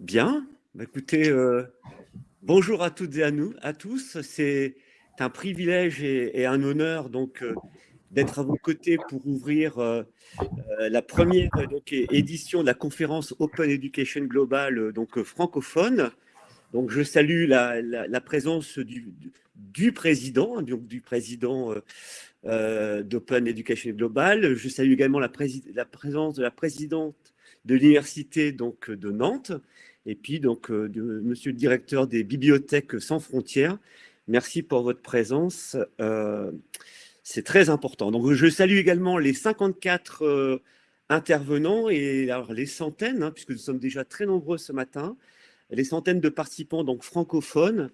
Bien, bah, écoutez, euh, bonjour à toutes et à nous, à tous. C'est un privilège et, un honneur donc euh, d'être à vos côtés pour ouvrir euh, la première donc, édition de la conférence Open Education Global donc francophone. Donc je salue la, présence du, président, donc du président d'Open Education Global. Je salue également la, la présence de la présidente de l'université donc de Nantes et puis donc euh, monsieur le directeur des bibliothèques sans frontières. Merci pour votre présence. Euh, c'est très important. Donc je salue également les 54 euh, intervenants et alors les centaines, hein, puisque nous sommes déjà très nombreux ce matin, les centaines de participants donc francophones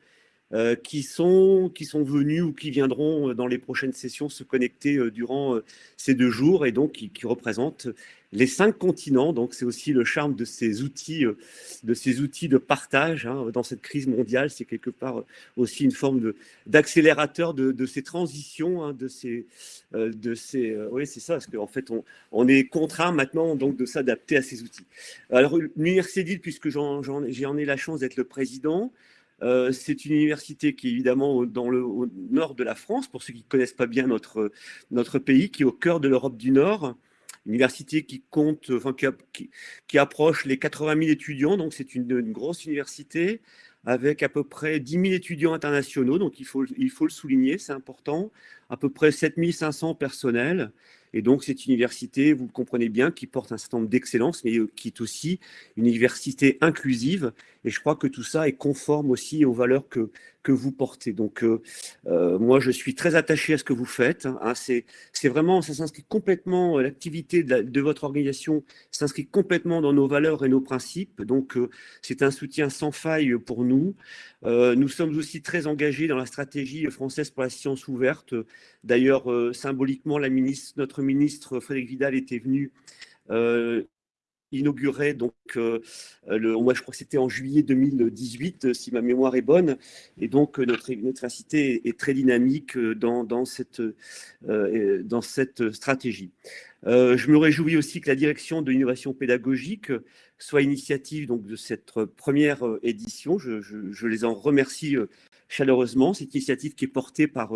qui, sont, qui sont venus ou qui viendront dans les prochaines sessions se connecter durant ces deux jours et donc qui représentent les cinq continents. Donc, c'est aussi le charme de ces outils, euh, de ces outils de partage hein, dans cette crise mondiale. C'est quelque part euh, aussi une forme d'accélérateur de, ces transitions, hein, de ces, euh, de ces. oui, c'est ça, parce qu'en fait, on, est contraint maintenant donc de s'adapter à ces outils. Alors, l'université puisque j'en ai la chance d'être le président. c'est une université qui est évidemment dans le au nord de la France, pour ceux qui ne connaissent pas bien notre, notre pays, qui est au cœur de l'Europe du Nord, université qui compte, enfin, qui, qui, approche les 80 000 étudiants, donc c'est une, grosse université avec à peu près 10 000 étudiants internationaux, donc il faut, il faut le souligner, c'est important, à peu près 7 500 personnels, et donc, cette université, vous le comprenez bien, qui porte un certain nombre d'excellences, mais euh, qui est aussi une université inclusive. Et je crois que tout ça est conforme aussi aux valeurs que, que vous portez. Donc, euh, euh, moi, je suis très attaché à ce que vous faites. Hein. C'est vraiment, ça s'inscrit complètement, l'activité de, votre organisation s'inscrit complètement dans nos valeurs et nos principes. Donc, c'est un soutien sans faille pour nous. nous sommes aussi très engagés dans la stratégie française pour la science ouverte. D'ailleurs, symboliquement, la ministre, notre ministre Frédéric Vidal était venu euh, inaugurer, donc, euh, le, moi je crois que c'était en juillet 2018, si ma mémoire est bonne, et donc notre, université est très dynamique dans, dans cette, euh, dans cette stratégie. je me réjouis aussi que la direction de l'innovation pédagogique soit initiative donc, de cette première édition. Je, je les en remercie chaleureusement. Cette initiative qui est portée par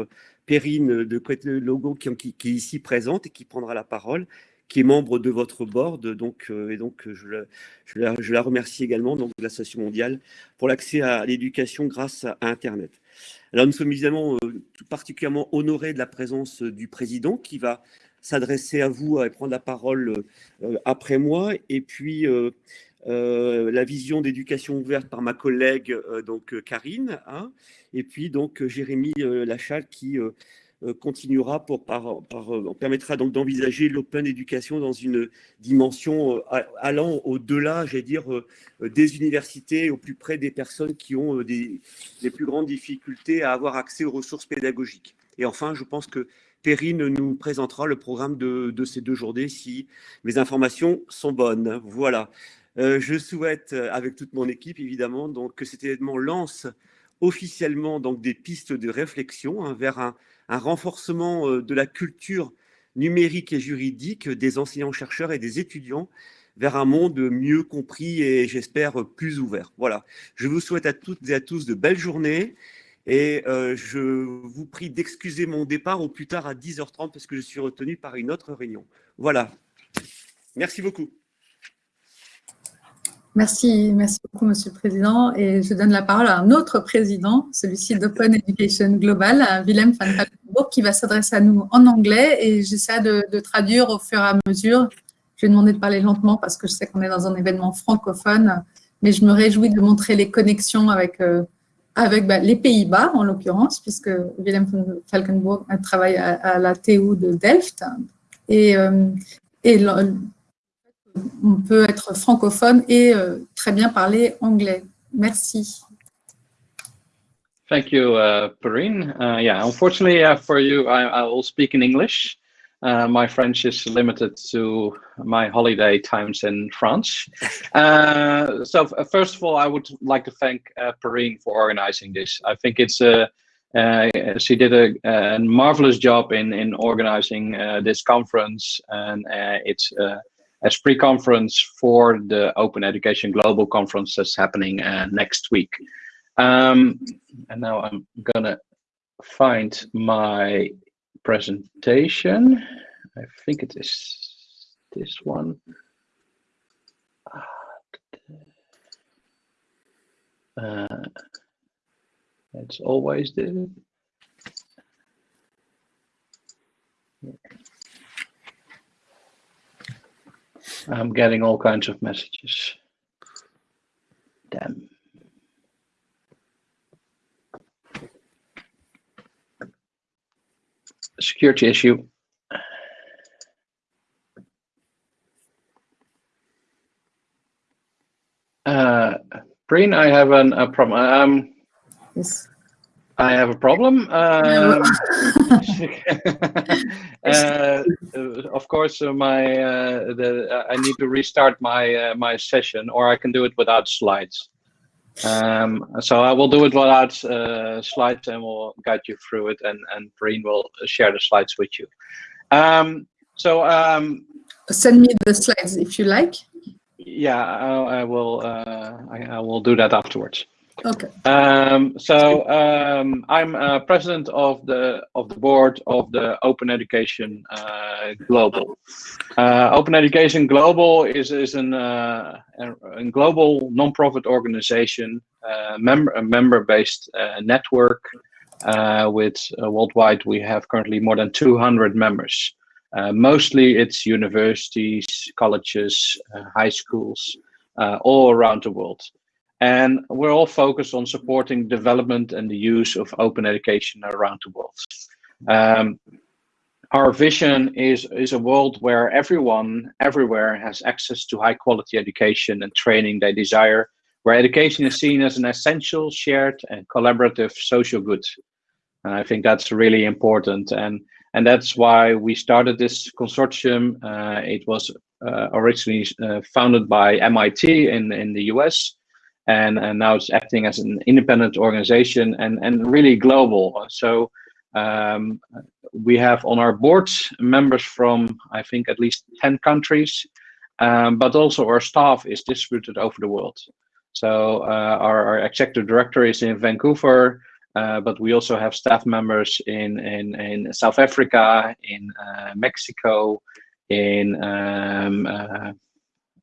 Perrine de Logo qui, qui, est ici présente et qui prendra la parole, qui est membre de votre board. Donc, euh, et donc, je la, je, la, remercie également donc, de l'Association mondiale pour l'accès à l'éducation grâce à, Internet. Alors, nous sommes évidemment euh, particulièrement honorés de la présence du président qui va s'adresser à vous et prendre la parole euh, après moi. Et puis, la vision d'éducation ouverte par ma collègue donc Karine, hein, et puis donc Jérémy Lachal qui continuera pour par, permettra donc d'envisager l'open éducation dans une dimension allant au-delà, j'allais dire, des universités, au plus près des personnes qui ont des, les plus grandes difficultés à avoir accès aux ressources pédagogiques. Et enfin, je pense que Perrine nous présentera le programme de, de ces deux journées si mes informations sont bonnes. Voilà. Euh, je souhaite, euh, avec toute mon équipe évidemment, donc, que cet événement lance officiellement donc, des pistes de réflexion hein, vers un, renforcement euh, de la culture numérique et juridique des enseignants-chercheurs et des étudiants vers un monde mieux compris et j'espère plus ouvert. Voilà, je vous souhaite à toutes et à tous de belles journées et je vous prie d'excuser mon départ au plus tard à 10h30 parce que je suis retenu par une autre réunion. Voilà, merci beaucoup. Merci, merci beaucoup, Monsieur le Président. Et je donne la parole à un autre président, celui-ci d'Open Education Global, Willem van Kaltenburg, qui va s'adresser à nous en anglais et j'essaie de, traduire au fur et à mesure. Je vais demander de parler lentement parce que je sais qu'on est dans un événement francophone, mais je me réjouis de montrer les connexions avec, euh, bah, les Pays-Bas, en l'occurrence, puisque Willem van Falkenburg travaille à, la TU de Delft. Et, euh, et on peut être francophone et euh, très bien parler anglais. Merci. Thank you, uh, Perrine. Uh, yeah, unfortunately uh, for you, I, I, will speak in English. Uh, my French is limited to my holiday times in France. Uh, so first of all, I would like to thank uh, Perrine for organizing this. I think it's a uh, she did a, a, marvelous job in in organizing uh, this conference, and uh, it's as pre-conference for the Open Education Global Conference that's happening uh, next week. Um, and now I'm gonna find my presentation. I think it is this one. Uh, it's always this. I'm getting all kinds of messages. Damn. Security issue. Uh, Breen, I have an, a problem. Um, Yes. I have a problem. Um, uh, of course, uh, my uh, the I need to restart my uh, my session, or I can do it without slides. Um, so I will do it without uh, slides, and we'll guide you through it, and and Breen will share the slides with you. Um, so um, Send me the slides if you like. yeah, I, I will uh, I, I will do that afterwards. Okay. Um, so um, I'm uh, president of the of the board of the Open Education uh, Global. Uh, Open Education Global is is an uh, a, a global non-profit organization, uh, member a member-based uh, network. with worldwide, we have currently more than 200 members. mostly, it's universities, colleges, high schools, all around the world. And we're all focused on supporting development and the use of open education around the world. Um, our vision is, is a world where everyone, everywhere has access to high quality education and training they desire, where education is seen as an essential, shared and collaborative social good. And I think that's really important. And, and that's why we started this consortium. Uh, it was uh, originally uh, founded by MIT in, in the US and, and now it's acting as an independent organization and, and really global. So um, we have on our board members from, I think, at least 10 countries, um, but also our staff is distributed over the world. So uh, our, our, executive director is in Vancouver, uh, but we also have staff members in, in, in South Africa, in uh, Mexico, in um, uh,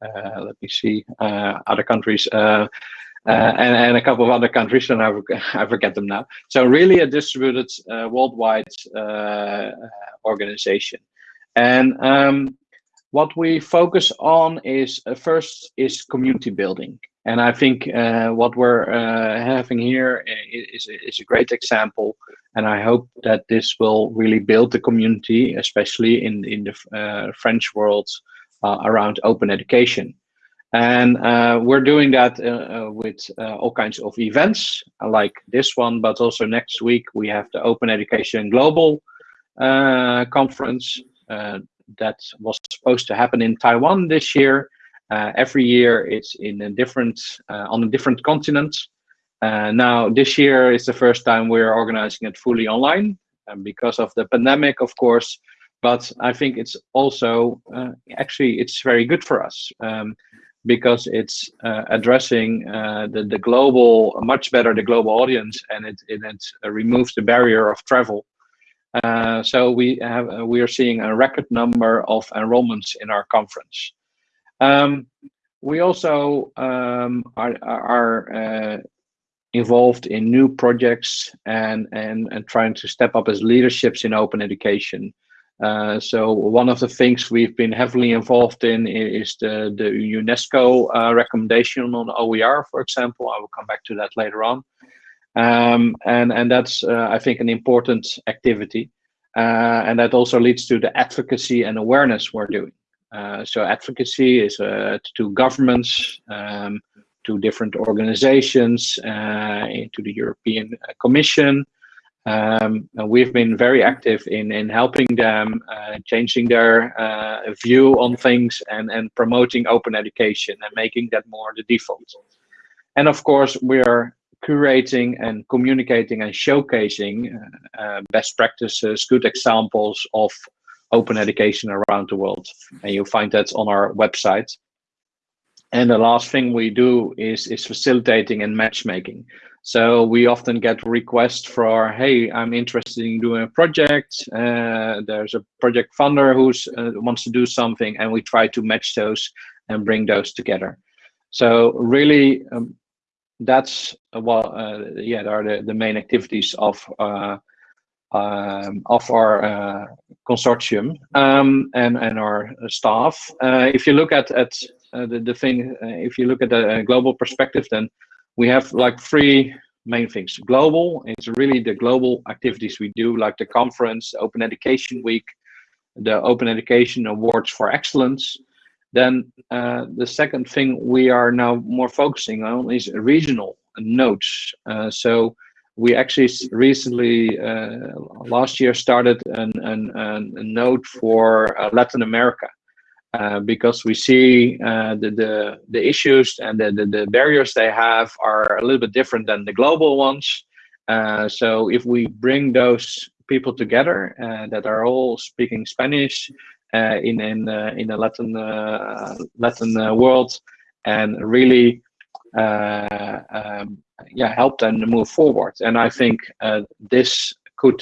let me see, uh, other countries, uh, and, and, a couple of other countries, and I, I forget them now. So really a distributed worldwide organization. And um, what we focus on is uh, first is community building and i think uh, what we're uh, having here is, is a great example and i hope that this will really build the community especially in in the french world uh, around open education. And uh, we're doing that uh, with all kinds of events like this one, but also next week we have the Open Education Global conference that was supposed to happen in Taiwan this year. Uh, every year it's in a different uh, on a different continent. Uh, now this year is the first time we're organizing it fully online, and because of the pandemic, of course, but I think it's also uh, actually it's very good for us um, because it's uh, addressing uh, the the global much better the global audience and it it, it removes the barrier of travel. Uh, so we have uh, we are seeing a record number of enrollments in our conference. Um, we also um, are, are uh, involved in new projects and, and, and trying to step up as leaderships in open education. Uh, so one of the things we've been heavily involved in is the, the UNESCO uh, recommendation on OER, for example. I will come back to that later on. Um, and, and that's, uh, I think, an important activity. Uh, and that also leads to the advocacy and awareness we're doing. Uh, so advocacy is to governments, um, to different organizations, to the European Commission, um, we've been very active in, in helping them, uh, changing their uh, view on things and, and promoting open education and making that more the default. And of course, we are curating and communicating and showcasing uh, uh best practices, good examples of open education around the world. And you'll find that on our website. And the last thing we do is, is facilitating and matchmaking. So we often get requests for, hey, I'm interested in doing a project. Uh, there's a project funder who uh, wants to do something, and we try to match those and bring those together. So really, um, that's uh, well, uh, yeah, are the, the main activities of uh, um, of our uh, consortium um, and and our staff. if you look at at the the thing, if you look at the global perspective, then we have like three main things. Global, it's really the global activities we do, like the conference, Open Education Week, the Open Education Awards for Excellence. Then uh, the second thing we are now more focusing on is regional nodes. Uh, so we actually recently, uh, last year, started an, an, an a node for uh, Latin America. Uh, because we see uh, the, the, the issues and the, the, the, barriers they have are a little bit different than the global ones. Uh, so if we bring those people together uh, that are all speaking Spanish uh, in in in the Latin Latin world and really um, yeah help them to move forward, and I think this could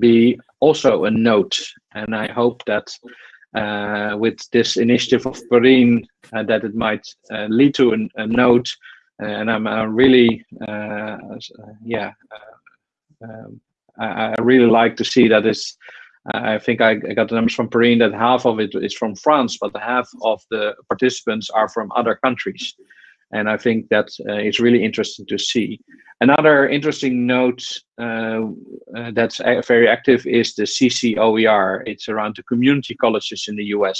be also a note, and I hope that with this initiative of Perrine uh, that it might uh, lead to an, a node. And I'm really, yeah, um, I, I, really like to see that is. I think I, I got the numbers from Perrine that half of it is from France, but half of the participants are from other countries. And I think that uh, really interesting to see. Another interesting note uh, uh, that's very active is the CCOER. It's around the community colleges in the US.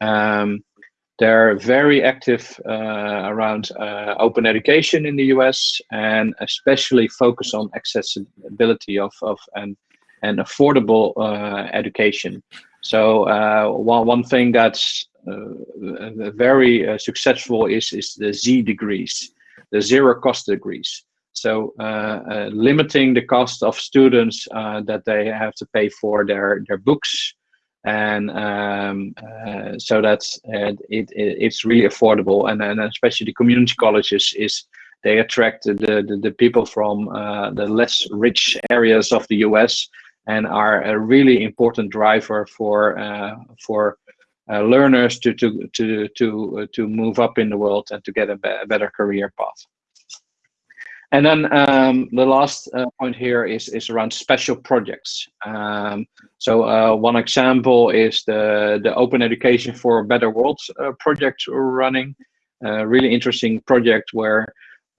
Um, they're very active uh, around uh, open education in the US and especially focus on accessibility of, of and, and affordable uh, education. So one, one thing that's very successful is, is the Z degrees, the zero cost degrees. So uh, uh, limiting the cost of students uh, that they have to pay for their their books, and um, uh, so that's uh, it, it, It's really affordable, and and especially the community colleges is they attract the the, the people from uh, the less rich areas of the U.S. and are a really important driver for for learners to to to to to move up in the world and to get a, be better career path. And then um, the last uh, point here is, is around special projects. Um, so uh, one example is the, the Open Education for a Better World uh, project we're running. A really interesting project where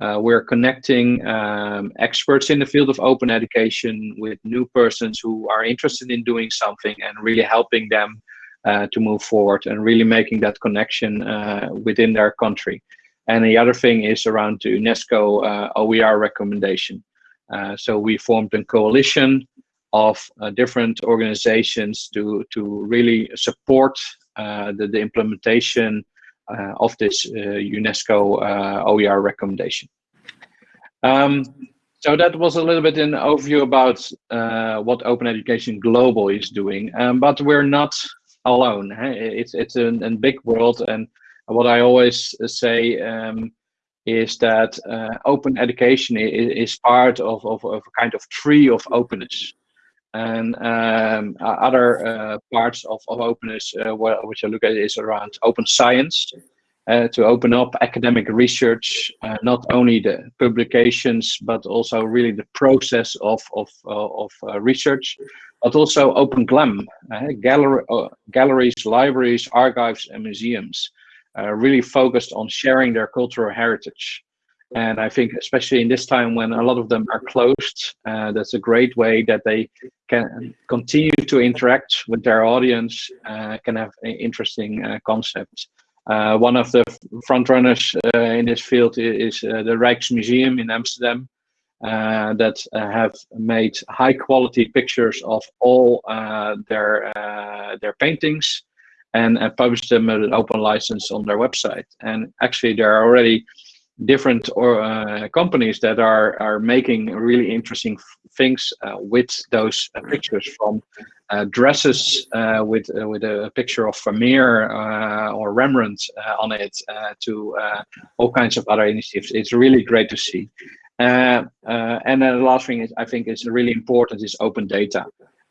uh, we're connecting um, experts in the field of open education with new persons who are interested in doing something and really helping them uh, to move forward and really making that connection uh, within their country. And the other thing is around the UNESCO uh, OER recommendation. Uh, so we formed a coalition of uh, different organizations to, to really support uh, the, the implementation uh, of this uh, UNESCO OER recommendation. Um, so that was a little bit an overview about what Open Education Global is doing, um, but we're not alone. It's, it's a, a big world and what I always uh, say um, is that uh, open education is, is part of, of, of, a kind of tree of openness. And um, other uh, parts of, of openness, uh, which I look at, is around open science, uh, to open up academic research, uh, not only the publications, but also really the process of, of, of research, but also open GLAM, gallery, galleries, libraries, archives, and museums uh, really focused on sharing their cultural heritage. And I think, especially in this time when a lot of them are closed, uh, that's a great way that they can continue to interact with their audience, uh, can have interesting uh, concepts. Uh, one of the front runners uh, in this field is, is the Rijksmuseum in Amsterdam, that have made high quality pictures of all their their paintings and, and publish them at an open license on their website. And actually, there are already different or uh, companies that are are making really interesting things uh, with those uh, pictures from uh, dresses uh, with with a picture of Vermeer or Rembrandt on it to all kinds of other initiatives. It's really great to see. And then the last thing is I think is really important is open data.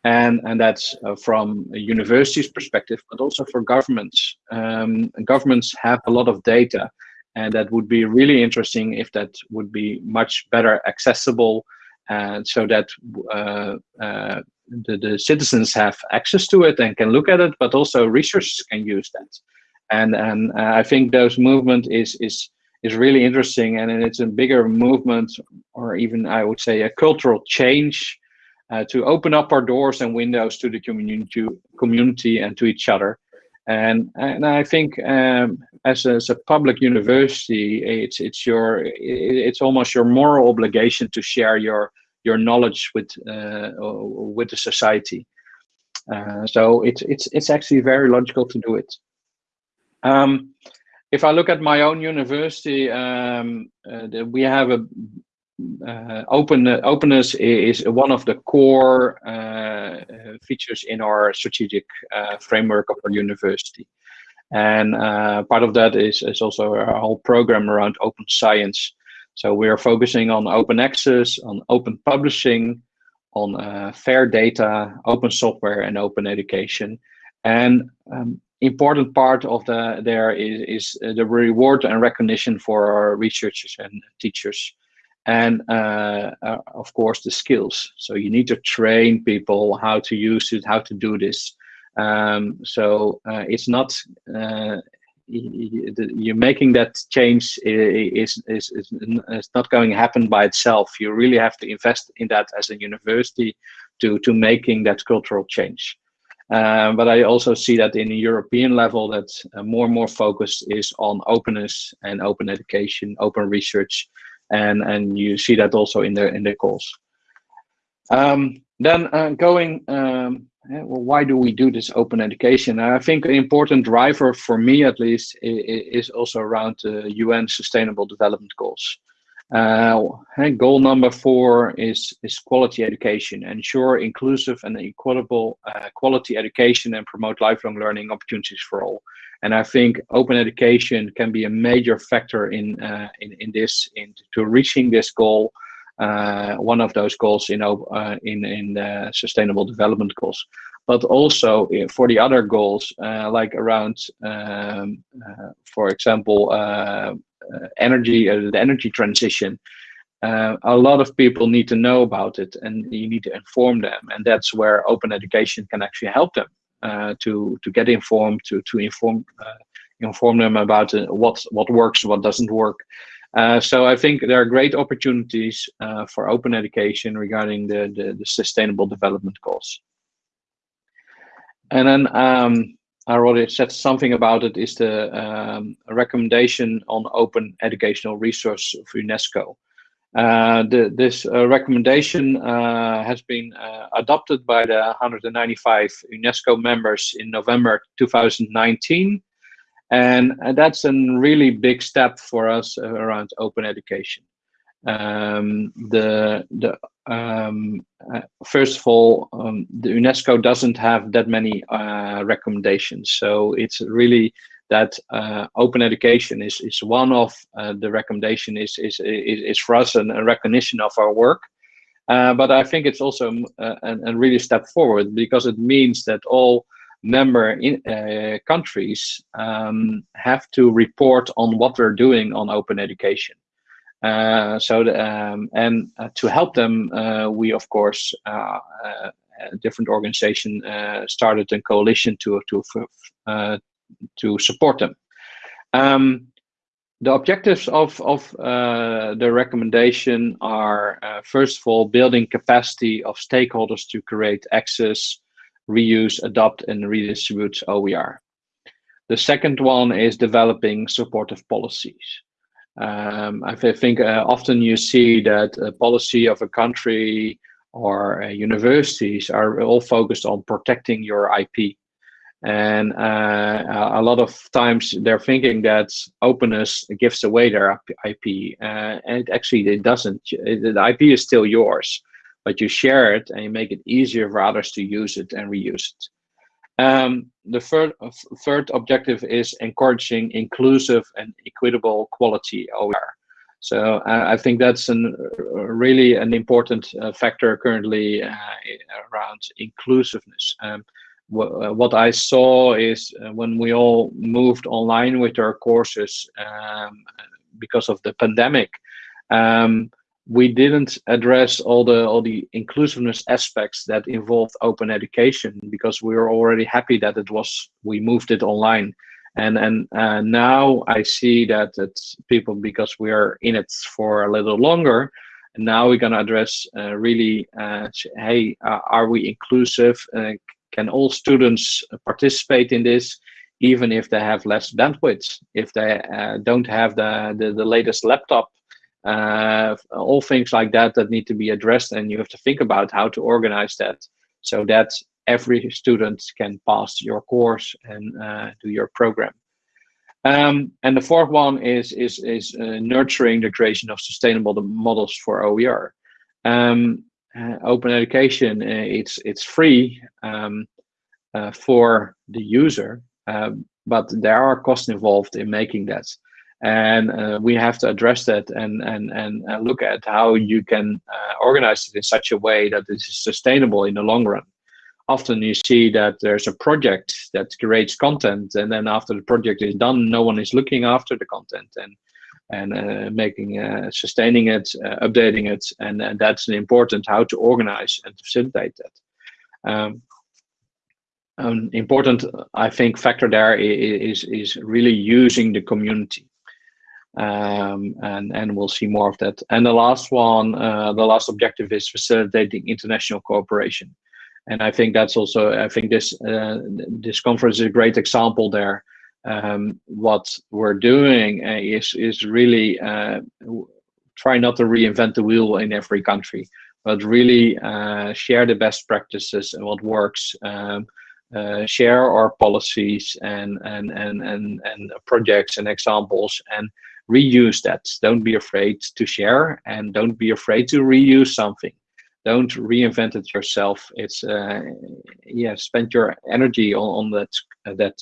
And and that's uh, from a university's perspective but also for governments. Um, governments have a lot of data and that would be really interesting if that would be much better accessible and so that uh, uh, the, the citizens have access to it and can look at it but also researchers can use that. And and uh, i think those movement is is is really interesting and it's a bigger movement or even i would say a cultural change uh, to open up our doors and windows to the community, community and to each other. And and I think um, as, a, as a public university, it's it's your it's almost your moral obligation to share your your knowledge with uh, with the society. Uh, so it's it's it's actually very logical to do it. Um, if I look at my own university, um, uh, we have a uh, open openness is one of the core uh, features in our strategic uh, framework of our university. And uh, part of that is, is also our whole program around open science. So we are focusing on open access, on open publishing, on uh, fair data, open software, and open education. And um, important part of the there is, is the reward and recognition for our researchers and teachers and uh, uh, of course the skills. So you need to train people how to use it how to do this. Um, so uh, it's not uh, you're making that change is, is, is, is not going to happen by itself. You really have to invest in that as a university to to making that cultural change um, but I also see that in a European level that uh, more and more focus is on openness and open education, open research, and and you see that also in the in the calls. Um, then uh, going, um, well, why do we do this open education? I think an important driver for me, at least, is, also around the UN Sustainable Development Goals. Uh, goal number four is is quality education. Ensure inclusive and equitable uh, quality education and promote lifelong learning opportunities for all. And I think open education can be a major factor in uh, in, in this, in to reaching this goal. Uh, one of those goals in uh, in in the sustainable development goals, but also uh, for the other goals uh, like around, um, for example, energy, the energy transition. a lot of people need to know about it, and you need to inform them, and that's where open education can actually help them. Uh, to to get informed, to to inform uh, inform them about uh, what what works, what doesn't work. so I think there are great opportunities for open education regarding the, the, the sustainable development goals. And then um, I already said something about it is the um, recommendation on open educational resource for UNESCO. Uh, the, this uh, recommendation uh, has been uh, adopted by the 195 UNESCO members in November 2019. And, and that's a really big step for us around open education. Um, the, the, um, uh, first of all, um, the UNESCO doesn't have that many recommendations. So it's really that uh, open education is is one of uh, the recommendation is, is is is for us an, a recognition of our work. Uh, but I think it's also uh, a, a really step forward because it means that all member in, uh, countries um, have to report on what they're doing on open education. Uh, so the, um, and to help them, we of course different organization started a coalition to to to support them. Um, the objectives of, of uh, the recommendation are, uh, first of all, building capacity of stakeholders to create access, reuse, adopt, and redistribute OER. The second one is developing supportive policies. Um, I think uh, often you see that policy of a country or uh, universities are all focused on protecting your IP And uh, a lot of times they're thinking that openness gives away their IP, uh, and actually it doesn't. The IP is still yours, but you share it and you make it easier for others to use it and reuse it. Um, the third, third objective is encouraging inclusive and equitable quality OER. So uh, I think that's an, uh, really an important uh, factor currently uh, around inclusiveness. Um, uh, what I saw is uh, when we all moved online with our courses um, because of the pandemic, um, we didn't address all the all the inclusiveness aspects that involved open education because we were already happy that it was we moved it online. And and uh, now I see that it's people because we are in it for a little longer and now we're going to address uh, really uh, hey uh, are we inclusive? Uh, can all students participate in this even if they have less bandwidth? If they uh, don't have the, the, the latest laptop uh, all things like that that need to be addressed and you have to think about how to organize that so that every student can pass your course and uh, do your program um, and the fourth one is is is uh, nurturing the creation of sustainable models for OER. Um, uh, open education, uh, it's it's free um, uh, for the user, but there are costs involved in making that, and uh, we have to address that and and and look at how you can uh, organize it in such a way that it is sustainable in the long run. Often you see that there's a project that creates content, and then after the project is done, no one is looking after the content and and uh, making uh, sustaining it uh, updating it and, and, that's an important how to organize and facilitate that um, an important i think factor there is is really using the community um, and and we'll see more of that and the last one uh, the last objective is facilitating international cooperation and i think that's also i think this uh, this conference is a great example there um, what we're doing uh, is is really uh, try not to reinvent the wheel in every country, but really uh, share the best practices and what works. Um, uh, share our policies and and and and and projects and examples and reuse that. Don't be afraid to share and don't be afraid to reuse something. Don't reinvent it yourself. It's uh, yeah, spend your energy on, on that that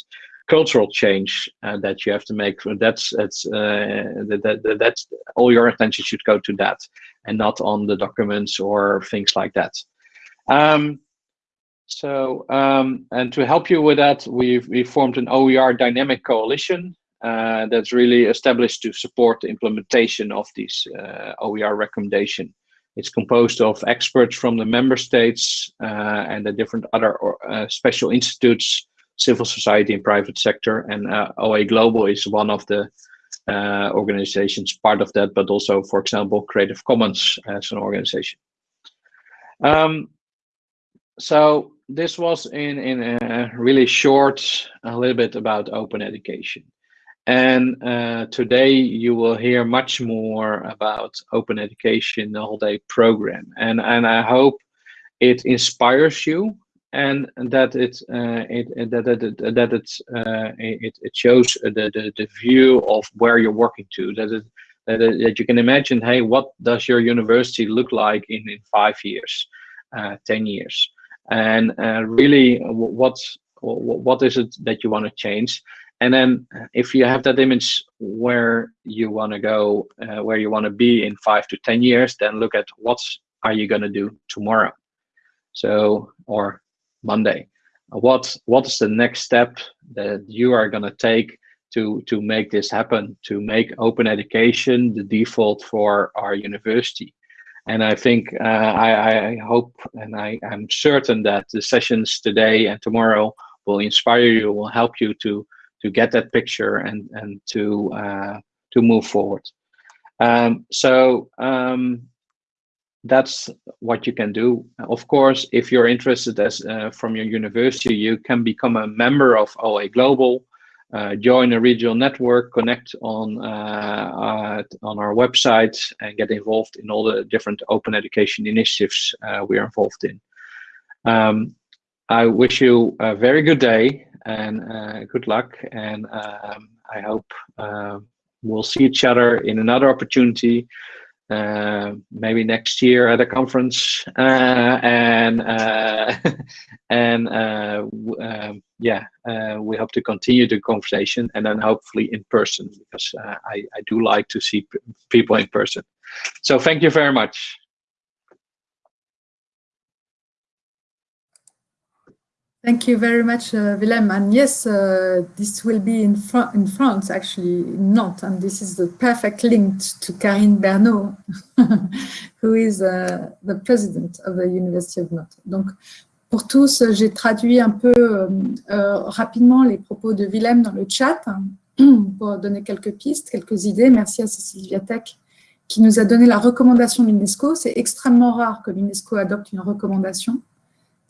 cultural change uh, that you have to make. That's that's uh, that, that, that's all your attention should go to that, and not on the documents or things like that. Um, so um, and to help you with that, we've we formed an OER dynamic coalition uh, that's really established to support the implementation of these uh, OER recommendation. It's composed of experts from the member states uh, and the different other uh, special institutes civil society and private sector. And uh, OA Global is one of the uh, organizations part of that, but also, for example, Creative Commons as an organization. Um, so this was in, in a really short, a little bit about open education. And uh, today you will hear much more about open education, the whole day program. And, and I hope it inspires you and that it uh, it that that it, that it, uh, it it shows the, the the view of where you're working to. That it that, that you can imagine hey what does your university look like in in five years uh, 10 years? And uh, really what what is it that you want to change and then if you have that image where you want to go uh, where you want to be in five to 10 years then look at what are you going to do tomorrow so or Monday. What what is the next step that you are going to take to to make this happen? To make open education the default for our university? And I think uh, I, I hope and I am certain that the sessions today and tomorrow will inspire you, will help you to to get that picture and and to uh, to move forward. Um, so um, that's what you can do. Of course, if you're interested as uh, from your university, you can become a member of OA Global, uh, join a regional network, connect on uh, uh on our website, and get involved in all the different open education initiatives uh, we are involved in. Um, I wish you a very good day. And good luck. And um, I hope we'll see each other in another opportunity uh, maybe next year at a conference. Uh, and uh, and uh, um, yeah uh, we hope to continue the conversation and then hopefully in person because uh, I, I do like to see people in person. So thank you very much Thank you very much, uh, Willem. And yes, uh, this will be in, in France, actually, not. And this is the perfect link to Karine Bernot, who is uh, the president of the University of Nantes. Donc, pour tous, j'ai traduit un peu euh, euh, rapidement les propos de Willem dans le chat pour donner quelques pistes, quelques idées. Merci à Cécile Viatek qui nous a donné la recommandation de l'UNESCO. C'est extrêmement rare que l'UNESCO adopte une recommandation.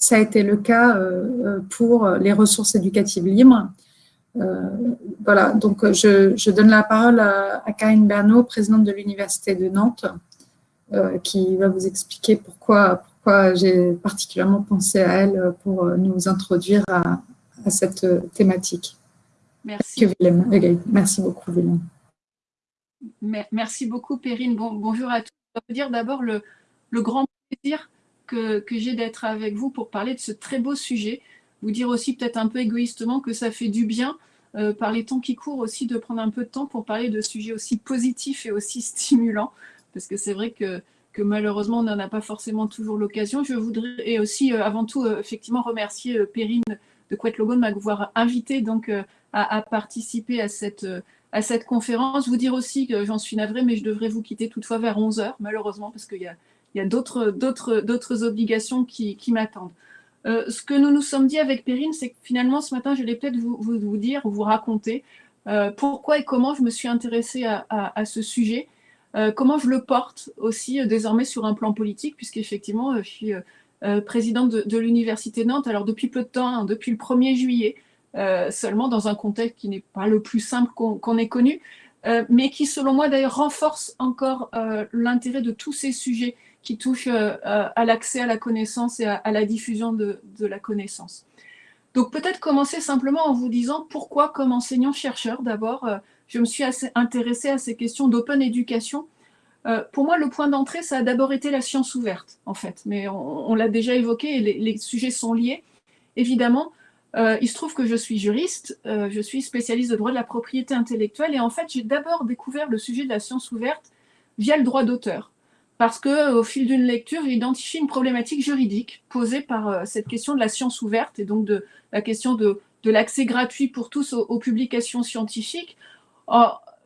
Ça a été le cas euh, euh, pour les ressources éducatives libres. Euh, voilà, donc je, donne la parole à, Karine Bernot, présidente de l'Université de Nantes, qui va vous expliquer pourquoi, pourquoi j'ai particulièrement pensé à elle pour nous introduire à, cette thématique. Merci. Merci beaucoup, Willem. Merci beaucoup, Perrine. Bon, bonjour à tous. Je veux dire d'abord le, le grand plaisir que, j'ai d'être avec vous pour parler de ce très beau sujet. Vous dire aussi peut-être un peu égoïstement que ça fait du bien euh, par les temps qui courent aussi de prendre un peu de temps pour parler de sujets aussi positifs et aussi stimulants. Parce que c'est vrai que, que malheureusement, on n'en a pas forcément toujours l'occasion. Je voudrais et aussi euh, avant tout euh, effectivement remercier Perrine de Quet Logo de m'avoir invité donc à, à, participer à cette à cette conférence. Vous dire aussi que j'en suis navrée, mais je devrais vous quitter toutefois vers 11h, malheureusement, parce qu'il y a, il y a d'autres obligations qui, m'attendent. Euh, ce que nous nous sommes dit avec Perrine, c'est que finalement, ce matin, je vais peut-être vous, vous, dire, vous raconter euh, pourquoi et comment je me suis intéressée à, ce sujet, euh, comment je le porte aussi désormais sur un plan politique, puisqu'effectivement, je suis présidente de, l'Université Nantes, alors depuis peu de temps, hein, depuis le 1er juillet, seulement dans un contexte qui n'est pas le plus simple qu'on ait connu, mais qui, selon moi, d'ailleurs, renforce encore l'intérêt de tous ces sujets qui touche euh, à l'accès à la connaissance et à, la diffusion de, la connaissance. Donc peut-être commencer simplement en vous disant pourquoi comme enseignant-chercheur, d'abord, euh, je me suis intéressée à ces questions d'open education. Euh, pour moi, le point d'entrée, ça a d'abord été la science ouverte, en fait. Mais on, l'a déjà évoqué et les, sujets sont liés. Évidemment, il se trouve que je suis juriste, je suis spécialiste de droit de la propriété intellectuelle et en fait, j'ai d'abord découvert le sujet de la science ouverte via le droit d'auteur parce qu'au fil d'une lecture, j'ai identifié une problématique juridique posée par euh, cette question de la science ouverte et donc de la question de, l'accès gratuit pour tous aux, publications scientifiques.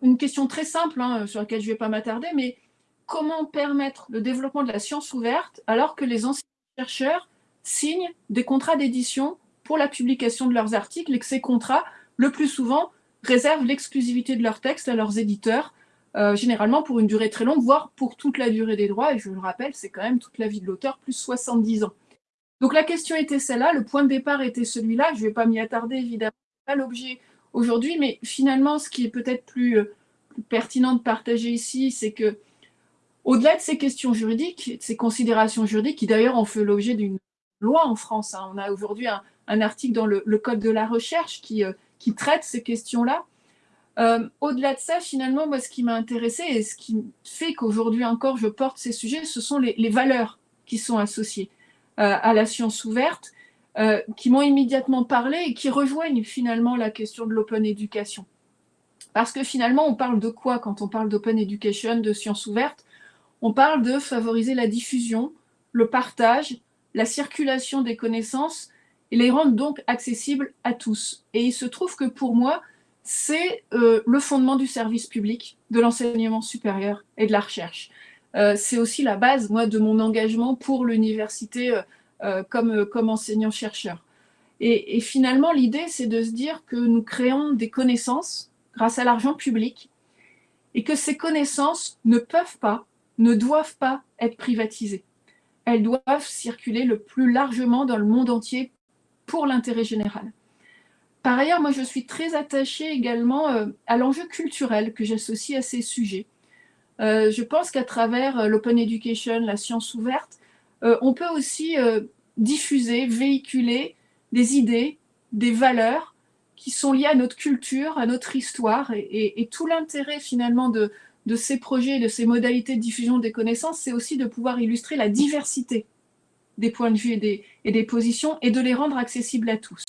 une question très simple, hein, sur laquelle je ne vais pas m'attarder, mais comment permettre le développement de la science ouverte alors que les anciens chercheurs signent des contrats d'édition pour la publication de leurs articles et que ces contrats, le plus souvent, réservent l'exclusivité de leurs textes à leurs éditeurs euh, généralement pour une durée très longue, voire pour toute la durée des droits, et je le rappelle, c'est quand même toute la vie de l'auteur, plus 70 ans. Donc la question était celle-là, le point de départ était celui-là, je ne vais pas m'y attarder évidemment, pas l'objet aujourd'hui, mais finalement ce qui est peut-être plus, euh, pertinent de partager ici, c'est que au-delà de ces questions juridiques, de ces considérations juridiques, qui d'ailleurs ont fait l'objet d'une loi en France, hein, on a aujourd'hui un, article dans le, Code de la recherche qui, euh, qui traite ces questions-là, euh, au-delà de ça, finalement, moi, ce qui m'a intéressé et ce qui fait qu'aujourd'hui encore je porte ces sujets, ce sont les, valeurs qui sont associées euh, à la science ouverte, euh, qui m'ont immédiatement parlé et qui rejoignent finalement la question de l'open education. Parce que finalement, on parle de quoi quand on parle d'open education, de science ouverte? On parle de favoriser la diffusion, le partage, la circulation des connaissances et les rendre donc accessibles à tous. Et il se trouve que pour moi, c'est euh, le fondement du service public, de l'enseignement supérieur et de la recherche. Euh, c'est aussi la base, moi, de mon engagement pour l'université euh, comme, enseignant-chercheur. Et, et, finalement, l'idée, c'est de se dire que nous créons des connaissances grâce à l'argent public et que ces connaissances ne peuvent pas, ne doivent pas être privatisées. Elles doivent circuler le plus largement dans le monde entier pour l'intérêt général. Par ailleurs, moi, je suis très attachée également euh, à l'enjeu culturel que j'associe à ces sujets. Euh, je pense qu'à travers euh, l'open education, la science ouverte, on peut aussi diffuser, véhiculer des idées, des valeurs qui sont liés à notre culture, à notre histoire, et, tout l'intérêt finalement de, ces projets, de ces modalités de diffusion des connaissances, c'est aussi de pouvoir illustrer la diversité des points de vue et des positions, et de les rendre accessibles à tous.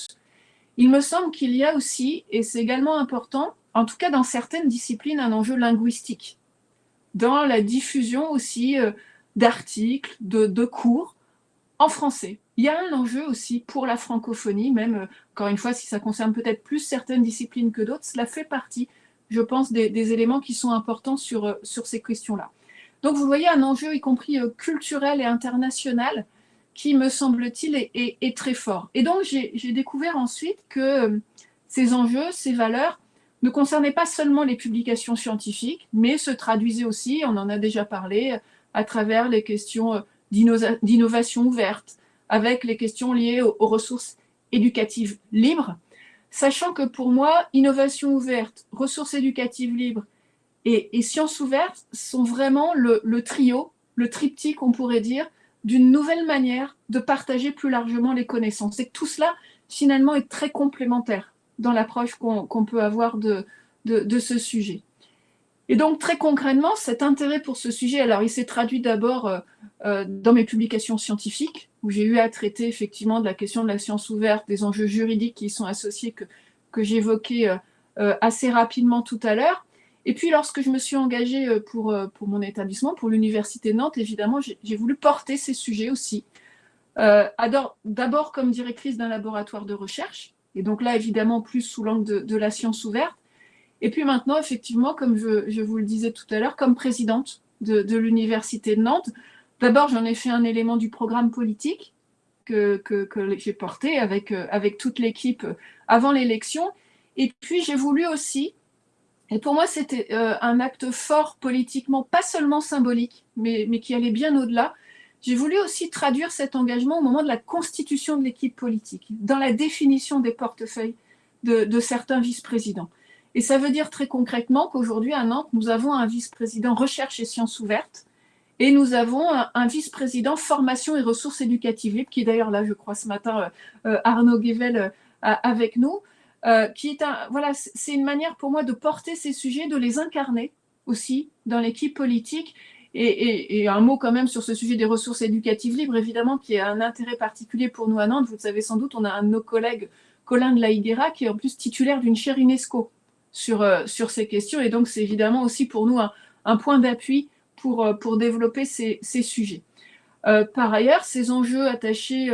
Il me semble qu'il y a aussi, et c'est également important, en tout cas dans certaines disciplines, un enjeu linguistique, dans la diffusion aussi euh, d'articles, de, cours en français. Il y a un enjeu aussi pour la francophonie, même, euh, encore une fois, si ça concerne peut-être plus certaines disciplines que d'autres, cela fait partie, je pense, des, éléments qui sont importants sur, euh, sur ces questions-là. Donc, vous voyez un enjeu, y compris culturel et international, qui, me semble-t-il, est, très fort. Et donc, j'ai découvert ensuite que ces enjeux, ces valeurs, ne concernaient pas seulement les publications scientifiques, mais se traduisaient aussi, on en a déjà parlé, à travers les questions euh, d'innovation ouverte, avec les questions liées aux, ressources éducatives libres, sachant que pour moi, innovation ouverte, ressources éducatives libres et, sciences ouvertes sont vraiment le trio, le triptyque, on pourrait dire, d'une nouvelle manière de partager plus largement les connaissances. Et tout cela, finalement, est très complémentaire dans l'approche qu'on peut avoir de, ce sujet. Et donc, très concrètement, cet intérêt pour ce sujet, alors il s'est traduit d'abord euh, euh, dans mes publications scientifiques, où j'ai eu à traiter effectivement de la question de la science ouverte, des enjeux juridiques qui y sont associés, que, que j'évoquais euh, assez rapidement tout à l'heure. Et puis, lorsque je me suis engagée pour, pour mon établissement, pour l'Université Nantes, évidemment, j'ai voulu porter ces sujets aussi. D'abord comme directrice d'un laboratoire de recherche, et donc là, évidemment, plus sous l'angle de, la science ouverte. Et puis maintenant, effectivement, comme je, vous le disais tout à l'heure, comme présidente de, l'Université de Nantes, d'abord, j'en ai fait un élément du programme politique que, j'ai porté avec, euh, avec toute l'équipe euh, avant l'élection. Et puis, j'ai voulu aussi, et pour moi, c'était euh, un acte fort politiquement, pas seulement symbolique, mais, qui allait bien au-delà, j'ai voulu aussi traduire cet engagement au moment de la constitution de l'équipe politique, dans la définition des portefeuilles de, certains vice-présidents. Et ça veut dire très concrètement qu'aujourd'hui, à Nantes, nous avons un vice-président recherche et sciences ouvertes, et nous avons un, vice-président formation et ressources éducatives qui est d'ailleurs là, je crois, ce matin, euh, euh, Arnaud Guével avec nous, qui est un, voilà, c'est une manière pour moi de porter ces sujets, de les incarner aussi dans l'équipe politique et, un mot quand même sur ce sujet des ressources éducatives libres, évidemment, qui a un intérêt particulier pour nous à Nantes. Vous le savez sans doute, on a un de nos collègues, Colin de la Higuera, qui est en plus titulaire d'une chaire UNESCO sur, euh, sur ces questions. Et donc, c'est évidemment aussi pour nous un, point d'appui pour, euh, pour développer ces, sujets. Euh, par ailleurs, ces enjeux attachés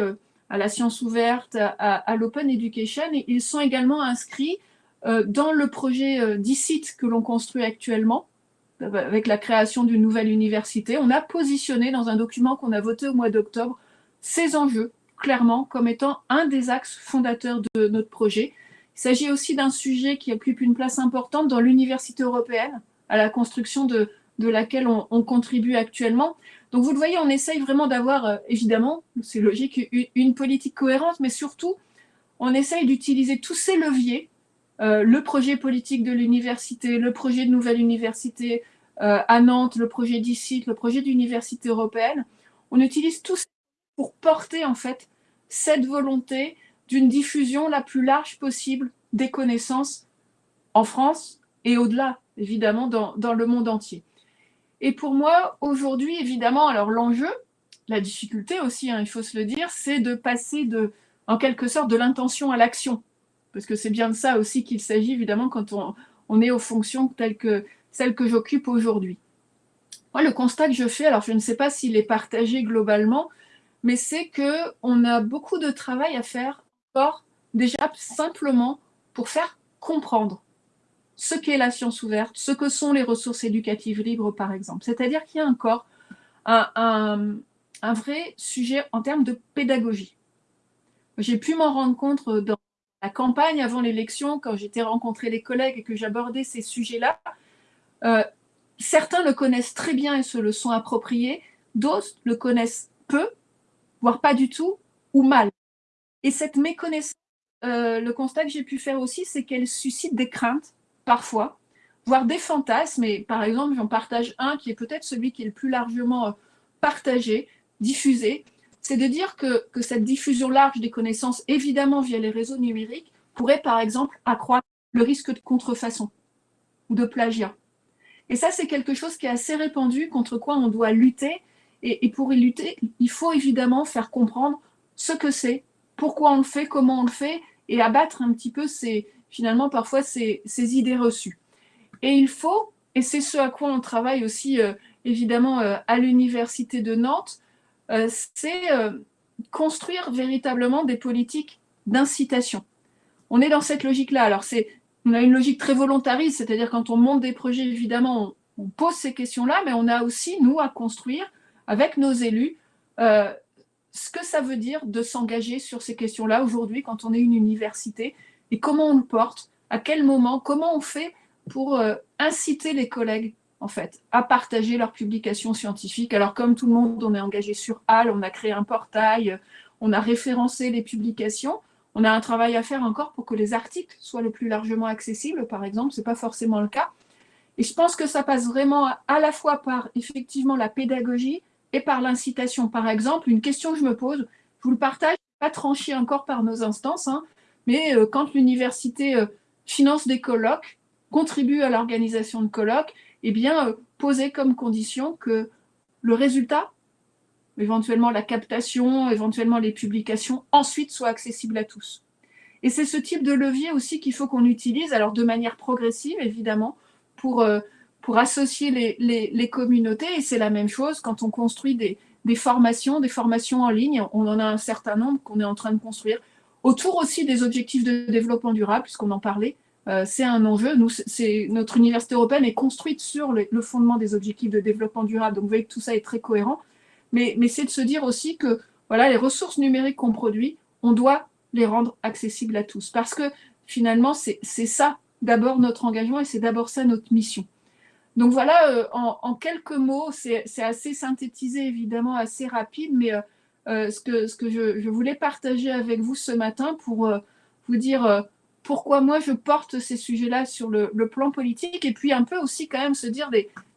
à la science ouverte, à, l'open education, ils sont également inscrits dans le projet d'ICIT que l'on construit actuellement, avec la création d'une nouvelle université, on a positionné dans un document qu'on a voté au mois d'octobre ces enjeux clairement comme étant un des axes fondateurs de notre projet. Il s'agit aussi d'un sujet qui occupe une place importante dans l'université européenne, à la construction de laquelle on, contribue actuellement. Donc vous le voyez, on essaye vraiment d'avoir, euh, évidemment, c'est logique, une, politique cohérente, mais surtout, on essaye d'utiliser tous ces leviers, euh, le projet politique de l'université, le projet de nouvelle université, euh, à Nantes, le projet d'ICIT, le projet d'université européenne. On utilise tout ça pour porter en fait cette volonté d'une diffusion la plus large possible des connaissances en France et au-delà, évidemment, dans, le monde entier. Et pour moi, aujourd'hui, évidemment, alors l'enjeu, la difficulté aussi, hein, il faut se le dire, c'est de passer de, en quelque sorte de l'intention à l'action. Parce que c'est bien de ça aussi qu'il s'agit, évidemment, quand on, est aux fonctions telles que celle que j'occupe aujourd'hui. Moi, le constat que je fais, alors je ne sais pas s'il est partagé globalement, mais c'est qu'on a beaucoup de travail à faire déjà simplement pour faire comprendre ce qu'est la science ouverte, ce que sont les ressources éducatives libres, par exemple. C'est-à-dire qu'il y a encore un, vrai sujet en termes de pédagogie. J'ai pu m'en rendre compte dans la campagne avant l'élection, quand j'étais rencontré les collègues et que j'abordais ces sujets-là, euh, certains le connaissent très bien et se le sont appropriés, d'autres le connaissent peu, voire pas du tout, ou mal. Et cette méconnaissance, euh, le constat que j'ai pu faire aussi, c'est qu'elle suscite des craintes, parfois, voire des fantasmes. Et par exemple, j'en partage un qui est peut-être celui qui est le plus largement euh, partagé, diffusé, c'est de dire que, que, cette diffusion large des connaissances, évidemment via les réseaux numériques, pourrait par exemple accroître le risque de contrefaçon ou de plagiat. Et ça, c'est quelque chose qui est assez répandu, contre quoi on doit lutter. Et, pour y lutter, il faut évidemment faire comprendre ce que c'est, pourquoi on le fait, comment on le fait, et abattre un petit peu ces, finalement parfois ces, idées reçues. Et il faut, et c'est ce à quoi on travaille aussi euh, évidemment euh, à l'Université de Nantes, euh, c'est construire véritablement des politiques d'incitation. On est dans cette logique-là. Alors, c'est, on a une logique très volontariste, c'est-à-dire quand on monte des projets, évidemment, on, pose ces questions-là, mais on a aussi, nous, à construire avec nos élus ce que ça veut dire de s'engager sur ces questions-là aujourd'hui quand on est une université et comment on le porte, à quel moment, comment on fait pour euh, inciter les collègues en fait, à partager leurs publications scientifiques? Alors, comme tout le monde, on est engagé sur HAL, on a créé un portail, on a référencé les publications. On a un travail à faire encore pour que les articles soient le plus largement accessibles, par exemple. Ce n'est pas forcément le cas. Et je pense que ça passe vraiment à la fois par, effectivement, la pédagogie et par l'incitation. Par exemple, une question que je me pose, je vous le partage, pas tranché encore par nos instances, hein, mais euh, quand l'université euh, finance des colloques, contribue à l'organisation de colloques, eh bien, euh, poser comme condition que le résultat, éventuellement la captation, éventuellement les publications, ensuite soient accessibles à tous. Et c'est ce type de levier aussi qu'il faut qu'on utilise, alors de manière progressive, évidemment, pour, associer les, les, communautés. Et c'est la même chose quand on construit des, des formations, des formations en ligne. On en a un certain nombre qu'on est en train de construire, autour aussi des objectifs de développement durable, puisqu'on en parlait. Euh, c'est un enjeu. Nous, notre université européenne est construite sur le, fondement des objectifs de développement durable. Donc, vous voyez que tout ça est très cohérent. Mais, mais c'est de se dire aussi que voilà, les ressources numériques qu'on produit, on doit les rendre accessibles à tous. Parce que finalement, c'est, ça d'abord notre engagement et c'est d'abord ça notre mission. Donc voilà, euh, en, quelques mots, c'est, assez synthétisé, évidemment, assez rapide, mais euh, ce que, ce que je, voulais partager avec vous ce matin pour vous dire pourquoi moi je porte ces sujets-là sur le, plan politique et puis un peu aussi quand même se dire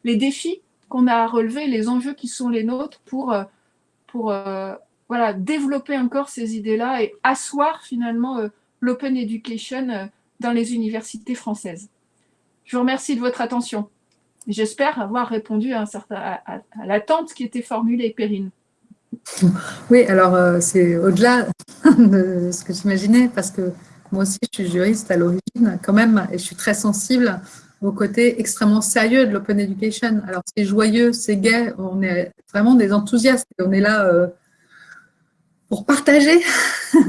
les défis qu'on a à relever, les enjeux qui sont les nôtres pour, euh, euh, développer encore ces idées-là et asseoir finalement euh, l'open education dans les universités françaises. Je vous remercie de votre attention. J'espère avoir répondu à, à, l'attente qui était formulée, Perrine. Oui, alors c'est au-delà de ce que j'imaginais, parce que moi aussi, je suis juriste à l'origine quand même, et je suis très sensible au côté extrêmement sérieux de l'open education. Alors, c'est joyeux, c'est gai, on est vraiment des enthousiastes, et on est là euh, pour partager.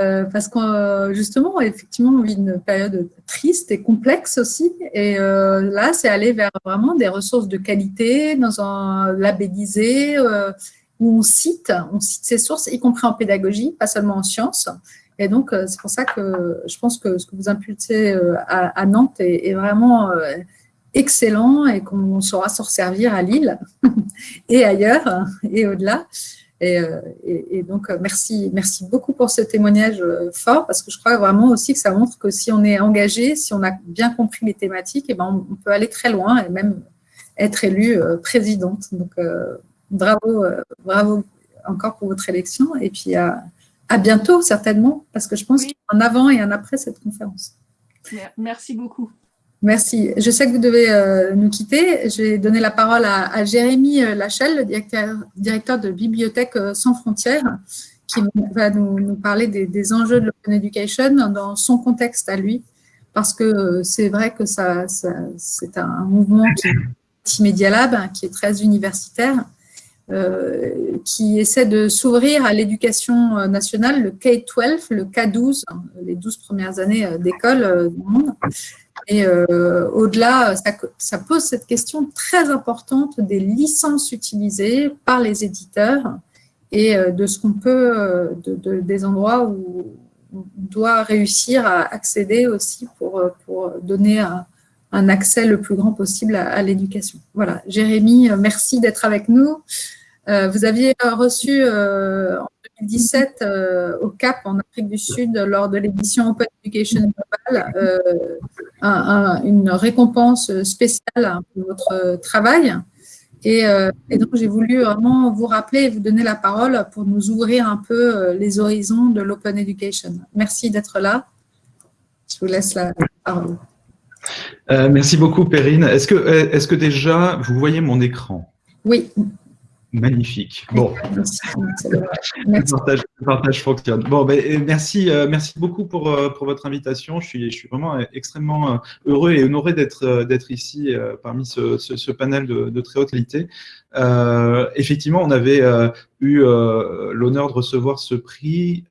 Euh, parce que justement, effectivement, on vit une période triste et complexe aussi. Et euh, là, c'est aller vers vraiment des ressources de qualité, dans un labellisé, où on cite, on cite ses sources, y compris en pédagogie, pas seulement en sciences. Et donc, euh, c'est pour ça que je pense que ce que vous impulsez euh, à, Nantes est, vraiment euh, excellent et qu'on saura s'en servir à Lille et ailleurs et au-delà. Et, donc, merci, merci beaucoup pour ce témoignage fort parce que je crois vraiment aussi que ça montre que si on est engagé, si on a bien compris les thématiques, eh ben on, peut aller très loin et même être élu présidente. Donc, bravo, bravo encore pour votre élection. Et puis, à à bientôt, certainement, parce que je pense qu'il y a un avant et un après cette conférence. Merci beaucoup. Merci. Je sais que vous devez euh, nous quitter. Je vais donner la parole à, Jérémy euh, Lachelle, le directeur, directeur de Bibliothèque euh, sans frontières, qui va nous, parler des, enjeux de l'open education dans son contexte à lui, parce que c'est vrai que ça, c'est un mouvement qui est Media Lab, qui est très universitaire, euh, qui essaie de s'ouvrir à l'éducation euh, nationale, le K-12, le K-12, hein, les 12 premières années euh, d'école du monde. Et au-delà, ça, pose cette question très importante des licences utilisées par les éditeurs et de ce qu'on peut, de, des endroits où on doit réussir à accéder aussi pour, pour donner un, un accès le plus grand possible à, l'éducation. Voilà, Jérémy, merci d'être avec nous. Euh, vous aviez reçu euh, en 2017 euh, au CAP en Afrique du Sud lors de l'édition Open Education Global une récompense spéciale pour votre travail. Et, et donc, j'ai voulu vraiment vous rappeler et vous donner la parole pour nous ouvrir un peu les horizons de l'Open Education. Merci d'être là. je vous laisse la parole. Merci beaucoup, Perrine. Est-ce que, est que déjà, vous voyez mon écran? Oui. Magnifique. Bon, Le, partage, fonctionne. Bon, ben, merci, euh, merci beaucoup pour, euh, pour votre invitation. Je suis, je suis vraiment extrêmement euh, heureux et honoré d'être d'être ici parmi ce, ce, panel de, de, très haute qualité. effectivement, on avait eu l'honneur de recevoir ce prix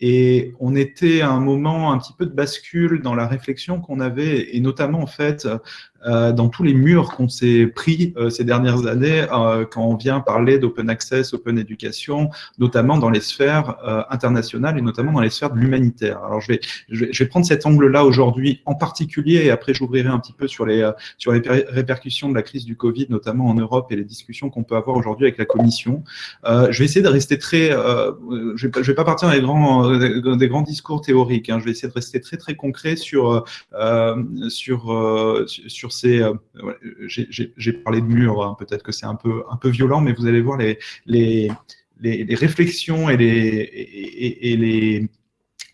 et on était à un moment un petit peu de bascule dans la réflexion qu'on avait, et notamment en fait dans tous les murs qu'on s'est pris euh, ces dernières années euh, quand on vient parler d'open access, open education, notamment dans les sphères internationales et notamment dans les sphères de l'humanitaire. Alors je vais, je vais, prendre cet angle-là aujourd'hui en particulier et après j'ouvrirai un petit peu sur les, sur les répercussions de la crise du Covid, notamment en Europe et les discussions qu'on peut avoir aujourd'hui avec la Commission. je vais essayer de rester très, je vais, vais pas partir dans les grands, des, grands discours théoriques, hein. je vais essayer de rester très très concret sur, sur, sur euh, j'ai parlé de mur, hein, peut-être que c'est un peu, un peu violent, mais vous allez voir les, les, les, réflexions et les, et les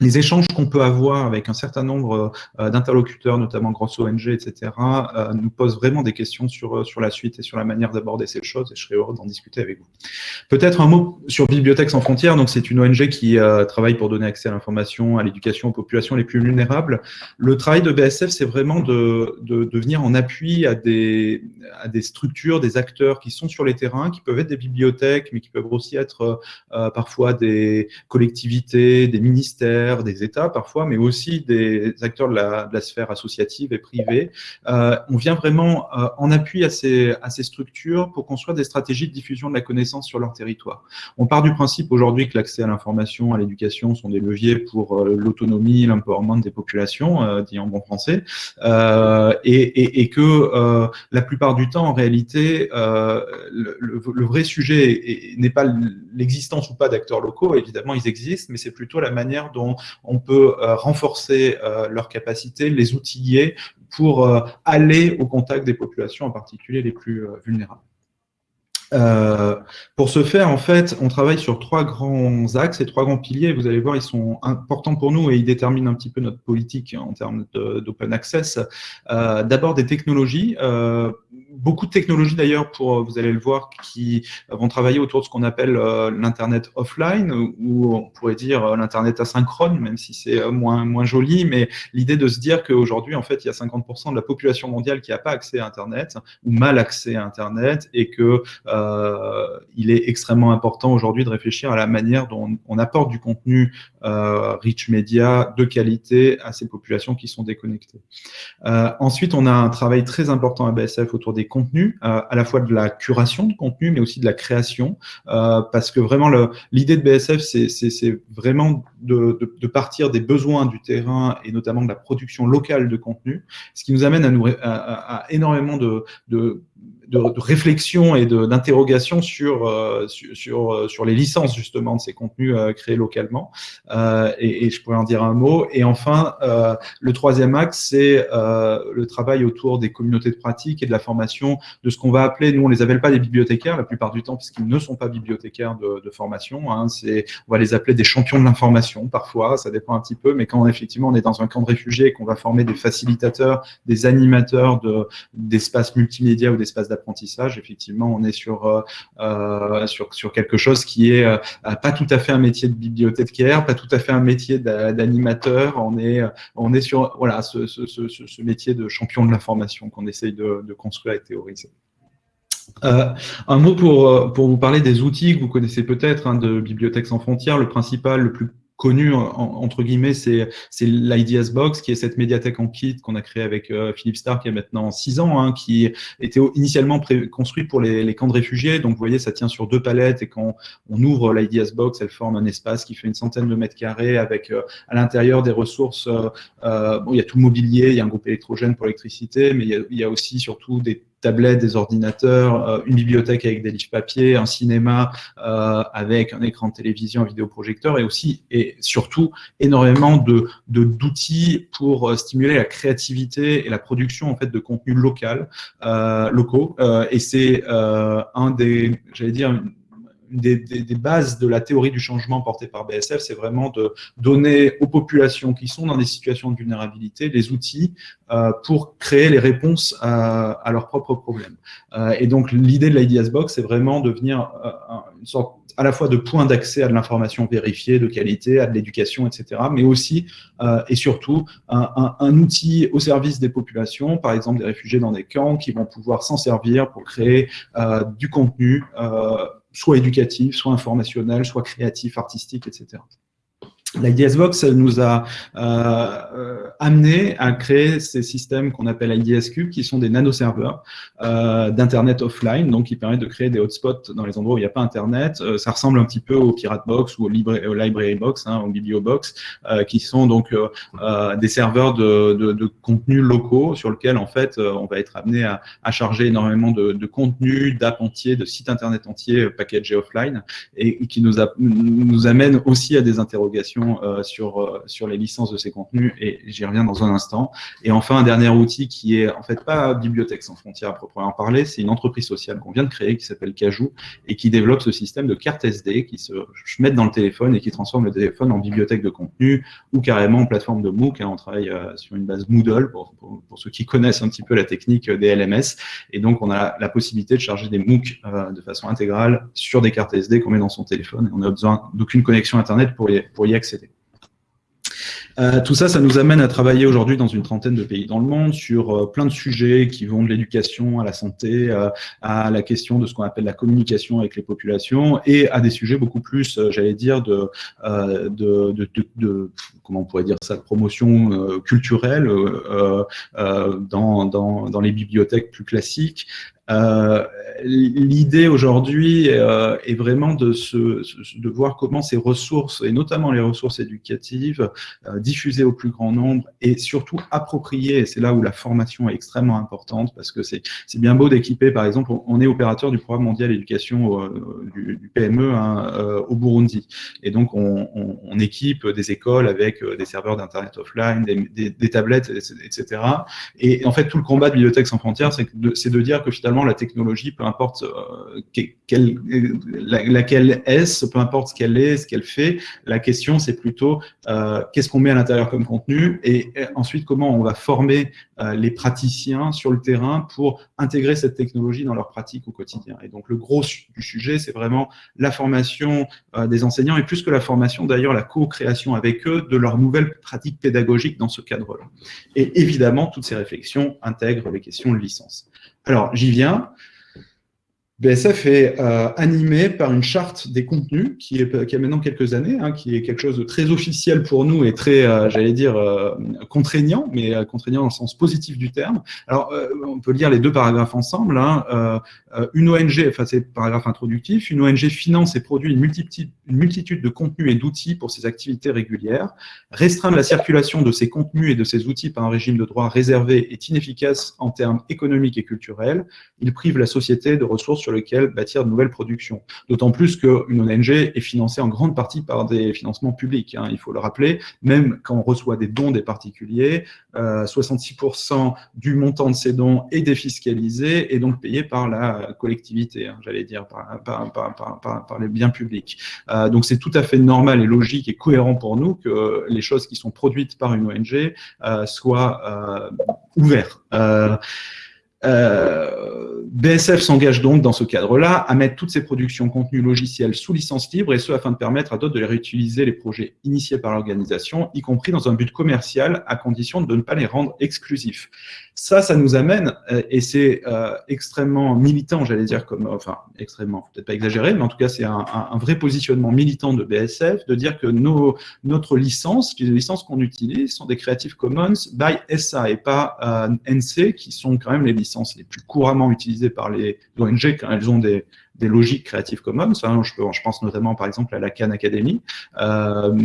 les échanges qu'on peut avoir avec un certain nombre euh, d'interlocuteurs, notamment grosses ONG, etc., euh, nous posent vraiment des questions sur, euh, sur la suite et sur la manière d'aborder ces choses, et je serais heureux d'en discuter avec vous. Peut-être un mot sur Bibliothèques sans frontières, donc c'est une ONG qui travaille pour donner accès à l'information, à l'éducation aux populations les plus vulnérables. Le travail de BSF, c'est vraiment de, de, de, venir en appui à des, à des structures, des acteurs qui sont sur les terrains, qui peuvent être des bibliothèques, mais qui peuvent aussi être parfois des collectivités, des ministères, des États parfois, mais aussi des acteurs de la, sphère associative et privée. Euh, on vient vraiment euh, en appui à ces, structures pour construire des stratégies de diffusion de la connaissance sur leur territoire. On part du principe aujourd'hui que l'accès à l'information, à l'éducation sont des leviers pour euh, l'autonomie, l'empowerment des populations, dit en bon français, et, et, que la plupart du temps, en réalité, le, le, vrai sujet n'est pas l'existence ou pas d'acteurs locaux, évidemment ils existent, mais c'est plutôt la manière dont on peut euh, renforcer euh, leurs capacités, les outiller pour euh, aller au contact des populations, en particulier les plus vulnérables. pour ce faire, en fait, on travaille sur trois grands axes et trois grands piliers. Vous allez voir, ils sont importants pour nous et ils déterminent un petit peu notre politique en termes d'open access. D'abord, des technologies beaucoup de technologies d'ailleurs, pour vous allez le voir, qui vont travailler autour de ce qu'on appelle euh, l'internet offline, ou on pourrait dire euh, l'internet asynchrone, même si c'est euh, moins moins joli, mais l'idée de se dire qu'aujourd'hui en fait il y a 50% de la population mondiale qui n'a pas accès à internet ou mal accès à internet, et que il est extrêmement important aujourd'hui de réfléchir à la manière dont on, apporte du contenu rich media de qualité à ces populations qui sont déconnectées. ensuite, on a un travail très important à BSF autour des contenus, euh, à la fois de la curation de contenu, mais aussi de la création, euh, parce que vraiment l'idée de BSF, c'est vraiment de, partir des besoins du terrain et notamment de la production locale de contenu, ce qui nous amène à, nous, énormément de, de de, réflexion et d'interrogation sur, euh, sur, euh, sur, les licences justement de ces contenus euh, créés localement. Et, et, je pourrais en dire un mot. Et enfin, le troisième axe, c'est le travail autour des communautés de pratique et de la formation de ce qu'on va appeler, nous on les appelle pas des bibliothécaires la plupart du temps, puisqu'ils ne sont pas bibliothécaires de, de formation. Hein, on va les appeler des champions de l'information parfois, ça dépend un petit peu, mais quand effectivement on est dans un camp de réfugiés et qu'on va former des facilitateurs, des animateurs d'espaces multimédia ou d'espaces d'apprentissage, effectivement, on est sur, euh, euh, sur, sur, quelque chose qui est euh, pas tout à fait un métier de bibliothécaire, pas tout à fait un métier d'animateur. On est, on est sur voilà, ce, métier de champion de l'information qu'on essaye de, de, construire et théoriser. un mot pour, pour vous parler des outils que vous connaissez peut-être hein, de Bibliothèques sans frontières. Le principal, le plus connu entre guillemets, c'est l'IDS Box, qui est cette médiathèque en kit qu'on a créée avec euh, Philippe Stark il y a maintenant six ans, hein, qui était initialement construite pour les, camps de réfugiés. Donc vous voyez, ça tient sur deux palettes et quand on ouvre l'IDS Box, elle forme un espace qui fait une centaine de mètres carrés avec euh, à l'intérieur des ressources. Euh, bon, il y a tout le mobilier, il y a un groupe électrogène pour l'électricité, mais il y, a, il y a aussi surtout des tablettes, des ordinateurs, euh, une bibliothèque avec des livres papier, un cinéma euh, avec un écran de télévision, un vidéoprojecteur et aussi et surtout énormément de d'outils pour euh, stimuler la créativité et la production en fait de contenu local, locaux. et c'est un des, j'allais dire, des, des, bases de la théorie du changement portée par BSF, c'est vraiment de donner aux populations qui sont dans des situations de vulnérabilité les outils pour créer les réponses à, à leurs propres problèmes. et donc, l'idée de l'IDS Box, c'est vraiment de venir une sorte à la fois de points d'accès à de l'information vérifiée, de qualité, à de l'éducation, etc., mais aussi euh, et surtout un, outil au service des populations, par exemple des réfugiés dans des camps, qui vont pouvoir s'en servir pour créer euh, du contenu, euh, soit éducatif, soit informationnel, soit créatif, artistique, etc. L'IDSbox nous a euh, amené à créer ces systèmes qu'on appelle IDSQ, qui sont des nanoserveurs euh, d'Internet offline, donc qui permettent de créer des hotspots dans les endroits où il n'y a pas Internet. Euh, ça ressemble un petit peu au Pirate Box ou au, au Library Box, hein, au Bibliobox, euh, qui sont donc des serveurs de, de, contenus locaux sur lesquels en fait on va être amené à, charger énormément de, de contenus, d'apps entiers, de sites Internet entiers packagés offline, et, et qui nous, a, nous amène aussi à des interrogations euh, sur, euh, sur les licences de ces contenus, et j'y reviens dans un instant. Et enfin, un dernier outil qui est en fait pas Bibliothèque sans frontières à proprement parler, c'est une entreprise sociale qu'on vient de créer qui s'appelle Cajou et qui développe ce système de carte SD qui se mettent dans le téléphone et qui transforme le téléphone en bibliothèque de contenu ou carrément en plateforme de MOOC. Hein. on travaille euh, sur une base Moodle pour, pour, ceux qui connaissent un petit peu la technique des LMS. Et donc, on a la possibilité de charger des MOOC de façon intégrale sur des cartes SD qu'on met dans son téléphone. Et on n'a besoin d'aucune connexion Internet pour y, pour y Euh, tout ça, ça nous amène à travailler aujourd'hui dans une trentaine de pays dans le monde sur euh, plein de sujets qui vont de l'éducation à la santé, euh, à la question de ce qu'on appelle la communication avec les populations et à des sujets beaucoup plus, j'allais dire, de, comment on pourrait dire ça, promotion culturelle dans les bibliothèques plus classiques, euh, l'idée aujourd'hui euh, est vraiment de, se, de voir comment ces ressources, et notamment les ressources éducatives, euh, diffusées au plus grand nombre et surtout appropriées. Et c'est là où la formation est extrêmement importante parce que c'est bien beau d'équiper, par exemple, on est opérateur du programme mondial éducation du, du, PME hein, au Burundi. Et donc, on, on, on, équipe des écoles avec des serveurs d'Internet offline, des, des, tablettes, etc. Et en fait, tout le combat de Bibliothèque sans frontières, c'est de, de dire que finalement, la technologie, peu importe euh, quelle, laquelle est-ce, peu importe ce qu'elle est, ce qu'elle fait, la question c'est plutôt euh, qu'est-ce qu'on met à l'intérieur comme contenu et, ensuite comment on va former euh, les praticiens sur le terrain pour intégrer cette technologie dans leur pratique au quotidien. Et donc le gros du sujet, c'est vraiment la formation des enseignants et plus que la formation d'ailleurs, la co-création avec eux de leurs nouvelles pratiques pédagogiques dans ce cadre-là. Et évidemment, toutes ces réflexions intègrent les questions de licence. Alors, j'y viens. BSF est euh, animé par une charte des contenus qui, est, a maintenant quelques années, hein, qui est quelque chose de très officiel pour nous et très, euh, j'allais dire, euh, contraignant, mais contraignant dans le sens positif du terme. Alors, on peut lire les deux paragraphes ensemble. Hein. une ONG, enfin c'est paragraphe introductif, une ONG finance et produit une multitude, une multitude de contenus et d'outils pour ses activités régulières. Restreindre la circulation de ces contenus et de ces outils par un régime de droit réservé est inefficace en termes économiques et culturels. Il prive la société de ressources sur lequel bâtir de nouvelles productions. D'autant plus qu'une ONG est financée en grande partie par des financements publics, hein, il faut le rappeler, même quand on reçoit des dons des particuliers, 66% euh, du montant de ces dons est défiscalisé et donc payé par la collectivité, hein, j'allais dire, par, les biens publics. Euh, donc c'est tout à fait normal et logique et cohérent pour nous que les choses qui sont produites par une ONG euh, soient ouvertes. Euh, BSF s'engage donc dans ce cadre-là à mettre toutes ses productions contenus logiciels sous licence libre et ce afin de permettre à d'autres de les réutiliser les projets initiés par l'organisation, y compris dans un but commercial à condition de ne pas les rendre exclusifs. Ça, ça nous amène, euh, et c'est euh, extrêmement militant, j'allais dire, comme, enfin, extrêmement, peut-être pas exagéré, mais en tout cas, c'est un, vrai positionnement militant de BSF, de dire que nos, notre licence, les licences qu'on utilise, sont des Creative Commons by SA et pas NC, qui sont quand même les licences les plus couramment utilisées par les ONG quand elles ont des, des logiques Creative Commons. Hein, je, pense notamment, par exemple, à la Khan Academy. Euh,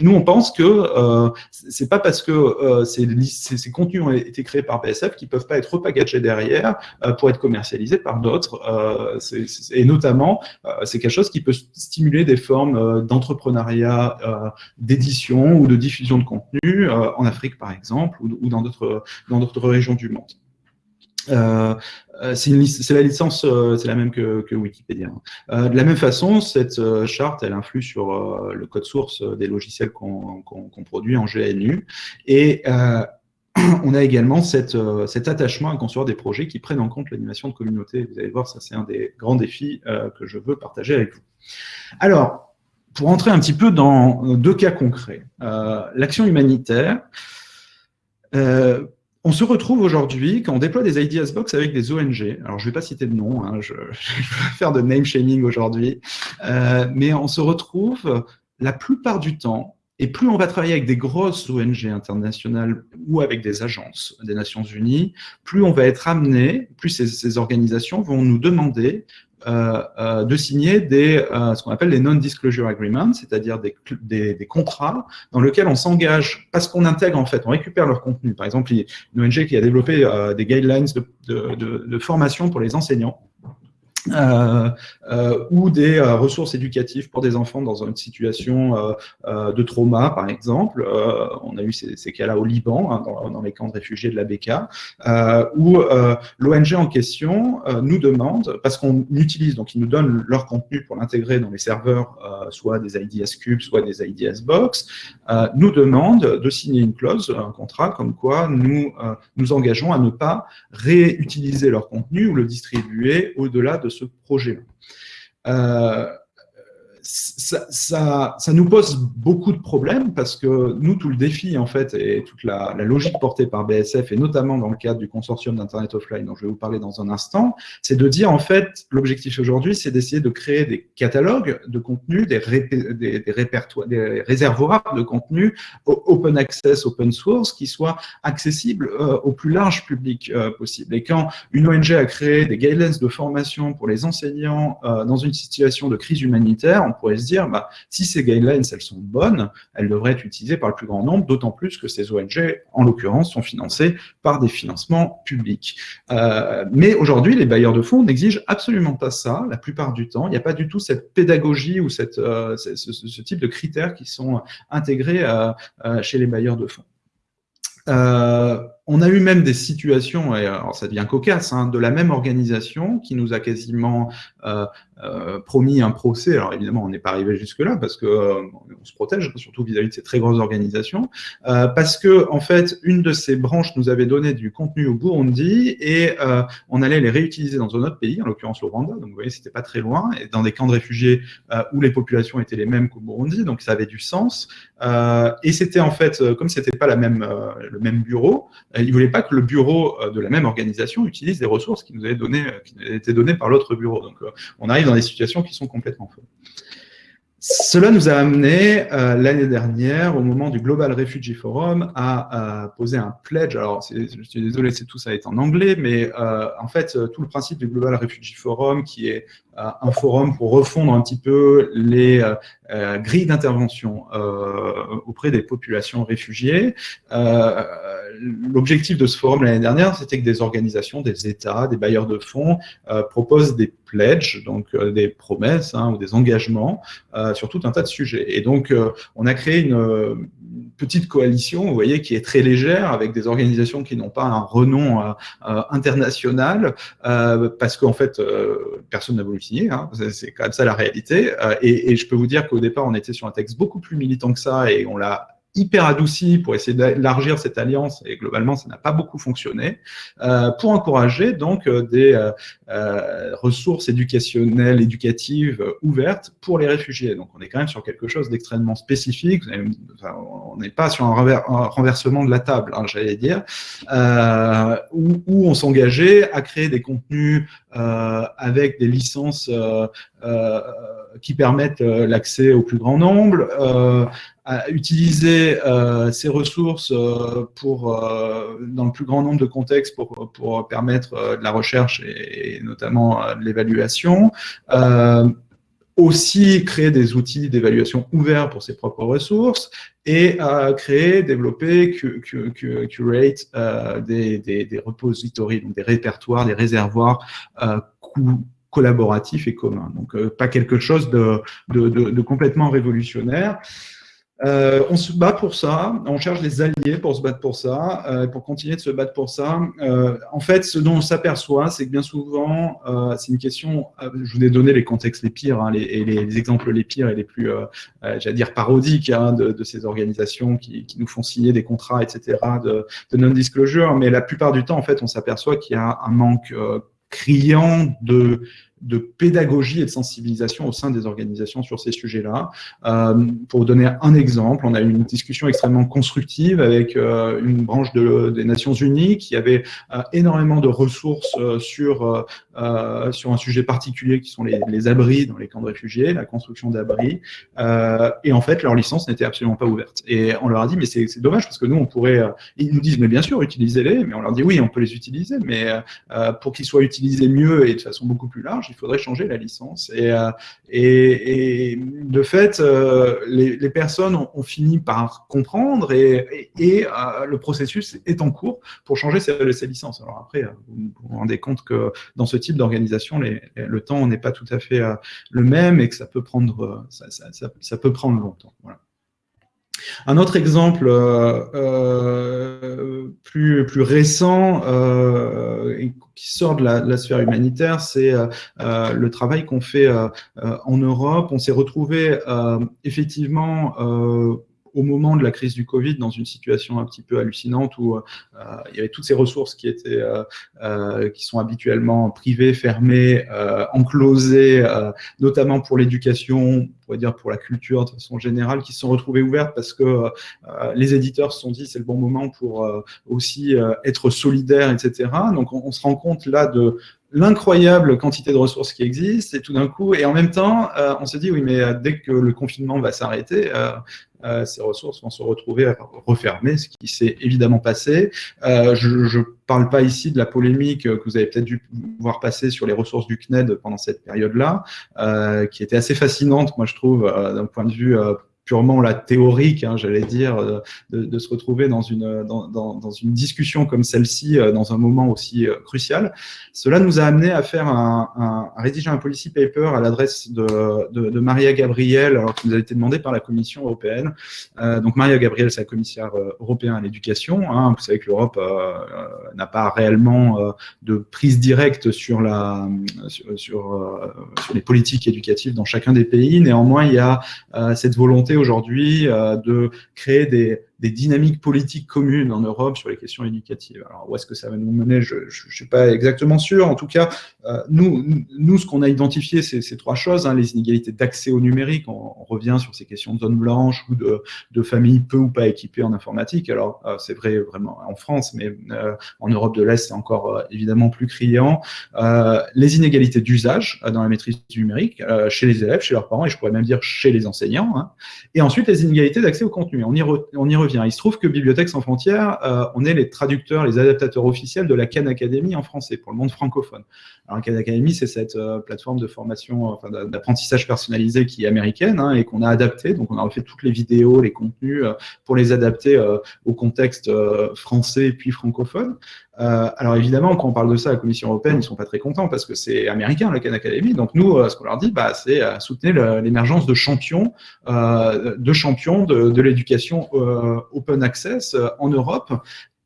nous, on pense que euh, c'est pas parce que euh, ces, contenus ont été créés par BSF qu'ils peuvent pas être repackagés derrière euh, pour être commercialisés par d'autres. Et notamment, c'est quelque chose qui peut stimuler des formes d'entrepreneuriat, d'édition ou de diffusion de contenu en Afrique, par exemple, ou, ou dans d'autres régions du monde. C'est la licence, c'est la même que, Wikipédia. de la même façon, cette charte, elle influe sur le code source des logiciels qu'on produit en GNU. Et on a également cet attachement à construire des projets qui prennent en compte l'animation de communauté. Vous allez voir, ça c'est un des grands défis que je veux partager avec vous. Alors, pour entrer un petit peu dans deux cas concrets. L'action humanitaire, on se retrouve aujourd'hui, quand on déploie des Ideas Box avec des ONG, alors je ne vais pas citer de nom, hein, je, vais faire de name shaming aujourd'hui, euh, mais on se retrouve la plupart du temps, et plus on va travailler avec des grosses ONG internationales ou avec des agences des Nations Unies, plus on va être amené, plus ces organisations vont nous demander de signer des, euh, ce qu'on appelle les non-disclosure agreements, c'est-à-dire des, des, contrats dans lesquels on s'engage, parce qu'on intègre en fait, on récupère leur contenu. Par exemple, une ONG qui a développé des guidelines de, de formation pour les enseignants, euh, euh, ou des euh, ressources éducatives pour des enfants dans une situation euh, de trauma, par exemple. on a eu ces, cas-là au Liban, hein, dans, les camps de réfugiés de la BK, où l'ONG en question nous demande, parce qu'on utilise, donc ils nous donnent leur contenu pour l'intégrer dans les serveurs, soit des IDS Cube, soit des IDS Box, nous demande de signer une clause, un contrat, comme quoi nous nous engageons à ne pas réutiliser leur contenu ou le distribuer au-delà de ce projet-là. Euh, ça, ça, nous pose beaucoup de problèmes parce que nous, tout le défi, en fait, et toute la, logique portée par BSF, et notamment dans le cadre du consortium d'Internet Offline dont je vais vous parler dans un instant, c'est de dire, en fait, l'objectif aujourd'hui, c'est d'essayer de créer des catalogues de contenu, des, répertoires, des réservoirs de contenu open access, open source, qui soient accessibles euh, au plus large public euh, possible. Et quand une ONG a créé des guidelines de formation pour les enseignants euh, dans une situation de crise humanitaire, pourrait se dire, bah, si ces guidelines, elles sont bonnes, elles devraient être utilisées par le plus grand nombre, d'autant plus que ces ONG, en l'occurrence, sont financées par des financements publics. Euh, mais aujourd'hui, les bailleurs de fonds n'exigent absolument pas ça, la plupart du temps. Il n'y a pas du tout cette pédagogie ou cette, euh, ce, type de critères qui sont intégrés euh, chez les bailleurs de fonds. On a eu même des situations, et alors ça devient cocasse, hein, de la même organisation qui nous a quasiment euh, euh, promis un procès. Alors évidemment, on n'est pas arrivé jusque-là parce que euh, on se protège, surtout vis-à-vis de ces très grosses organisations, parce que en fait, une de ces branches nous avait donné du contenu au Burundi et on allait les réutiliser dans un autre pays, en l'occurrence le Rwanda. Donc vous voyez, c'était pas très loin, et dans des camps de réfugiés où les populations étaient les mêmes qu'au Burundi, donc ça avait du sens. et c'était en fait, comme c'était pas la même, le même bureau, il ne voulait pas que le bureau euh, de la même organisation utilise des ressources qui nous avaient, donné, euh, qui été données par l'autre bureau. Donc, euh, on arrive dans des situations qui sont complètement fausses. Cela nous a amené l'année dernière, au moment du Global Refugee Forum, à, poser un pledge. Alors, je suis désolé, c'est tout ça est en anglais, mais en fait, tout le principe du Global Refugee Forum, qui est un forum pour refondre un petit peu les grilles d'intervention auprès des populations réfugiées, l'objectif de ce forum l'année dernière, c'était que des organisations, des États, des bailleurs de fonds euh, proposent des pledges, donc euh, des promesses hein, ou des engagements euh, sur tout un tas de sujets. Et donc, on a créé une, petite coalition, vous voyez, qui est très légère, avec des organisations qui n'ont pas un renom international, parce qu'en fait, personne n'a voulu signer, hein, c'est quand même ça la réalité. Et, et je peux vous dire qu'au départ, on était sur un texte beaucoup plus militant que ça, et on l'a hyper adouci pour essayer d'élargir cette alliance, et globalement, ça n'a pas beaucoup fonctionné, euh, pour encourager donc euh, des euh, euh, ressources éducationnelles, éducatives ouvertes pour les réfugiés. Donc, on est quand même sur quelque chose d'extrêmement spécifique. on n'est pas sur un, renversement de la table, hein, j'allais dire, où, où, on s'engageait à créer des contenus avec des licences qui permettent l'accès au plus grand nombre, à utiliser euh, ces ressources euh, pour, euh, dans le plus grand nombre de contextes pour, pour permettre euh, de la recherche et, notamment de l'évaluation. aussi créer des outils d'évaluation ouverts pour ses propres ressources et créer, développer, curate des, des, des repositories, des répertoires, des réservoirs collaboratifs et communs. Donc, pas quelque chose de, de complètement révolutionnaire. Euh, on se bat pour ça, on cherche des alliés pour se battre pour ça, euh, pour continuer de se battre pour ça. Euh, en fait, ce dont on s'aperçoit, c'est que bien souvent, c'est une question, je vous ai donné les contextes les pires, hein, les, les, exemples les pires et les plus, j'allais dire, parodiques hein, de, ces organisations qui, nous font signer des contrats, etc., de, de non-disclosure, mais la plupart du temps, en fait, on s'aperçoit qu'il y a un manque criant de de pédagogie et de sensibilisation au sein des organisations sur ces sujets-là. Euh, pour donner un exemple, on a eu une discussion extrêmement constructive avec euh, une branche de, des Nations Unies qui avait euh, énormément de ressources euh, sur, sur un sujet particulier qui sont les, les, abris dans les camps de réfugiés, la construction d'abris. et en fait, leur licence n'était absolument pas ouverte. Et on leur a dit, mais c'est dommage parce que nous, on pourrait... ils nous disent, mais bien sûr, utilisez-les. Mais on leur dit, oui, on peut les utiliser, mais pour qu'ils soient utilisés mieux et de façon beaucoup plus large, il faudrait changer la licence. Et, euh, et, de fait, euh, les, personnes ont, fini par comprendre et, et euh, le processus est en cours pour changer ces, ces, licences. Alors après, vous vous rendez compte que dans ce type d'organisation, le temps n'est pas tout à fait le même et que ça peut prendre, ça, ça, peut prendre longtemps. Voilà. Un autre exemple euh, euh, plus, plus récent euh, qui sort de la, sphère humanitaire, c'est le travail qu'on fait en Europe. On s'est retrouvé effectivement au moment de la crise du Covid dans une situation un petit peu hallucinante où euh, il y avait toutes ces ressources qui étaient euh, euh, qui sont habituellement privées, fermées, enclosées, notamment pour l'éducation, on pourrait dire pour la culture de façon générale, qui se sont retrouvées ouvertes parce que les éditeurs se sont dit c'est le bon moment pour aussi être solidaires, etc. Donc on, on se rend compte là de l'incroyable quantité de ressources qui existent, et tout d'un coup, et en même temps, euh, on se dit, oui, mais euh, dès que le confinement va s'arrêter, euh, ces ressources vont se retrouver refermées, ce qui s'est évidemment passé. je ne parle pas ici de la polémique que vous avez peut-être dû voir passer sur les ressources du CNED pendant cette période-là, qui était assez fascinante, moi je trouve, d'un point de vue purement la théorique, hein, j'allais dire, euh, de, se retrouver dans une, discussion comme celle-ci, euh, dans un moment aussi euh, crucial. Cela nous a amené à faire un, à rédiger un policy paper à l'adresse de, Maria Gabriel, alors qui nous a été demandé par la Commission européenne. Donc Maria Gabriel, c'est la commissaire européenne à l'éducation. Hein. Vous savez que l'Europe n'a pas réellement de prise directe sur, les politiques éducatives dans chacun des pays. Néanmoins, il y a cette volonté aujourd'hui euh, de créer des, des dynamiques politiques communes en Europe sur les questions éducatives. Alors, où est-ce que ça va nous mener? Je ne suis pas exactement sûr. En tout cas, euh, nous, nous, ce qu'on a identifié, c'est ces trois choses. Hein, les inégalités d'accès au numérique, on, revient sur ces questions de zone blanche ou de, de familles peu ou pas équipées en informatique. Alors, euh, c'est vrai vraiment en France, mais euh, en Europe de l'Est, c'est encore évidemment plus criant. les inégalités d'usage dans la maîtrise du numérique, chez les élèves, chez leurs parents, et je pourrais même dire chez les enseignants. Hein. Et ensuite, les inégalités d'accès au contenu. On y, on y revient il se trouve que Bibliothèques sans frontières, euh, on est les traducteurs, les adaptateurs officiels de la Khan Academy en français pour le monde francophone. Alors, la Khan Academy, c'est cette euh, plateforme de formation, enfin, d'apprentissage personnalisé qui est américaine hein, et qu'on a adapté. Donc, on a refait toutes les vidéos, les contenus euh, pour les adapter au contexte français puis francophone. Euh, alors évidemment, quand on parle de ça à la Commission européenne, ils sont pas très contents parce que c'est américain, la Khan Academy. Donc nous, euh, ce qu'on leur dit, bah, c'est euh, soutenir l'émergence de champions, de champions de, de l'éducation open access en Europe.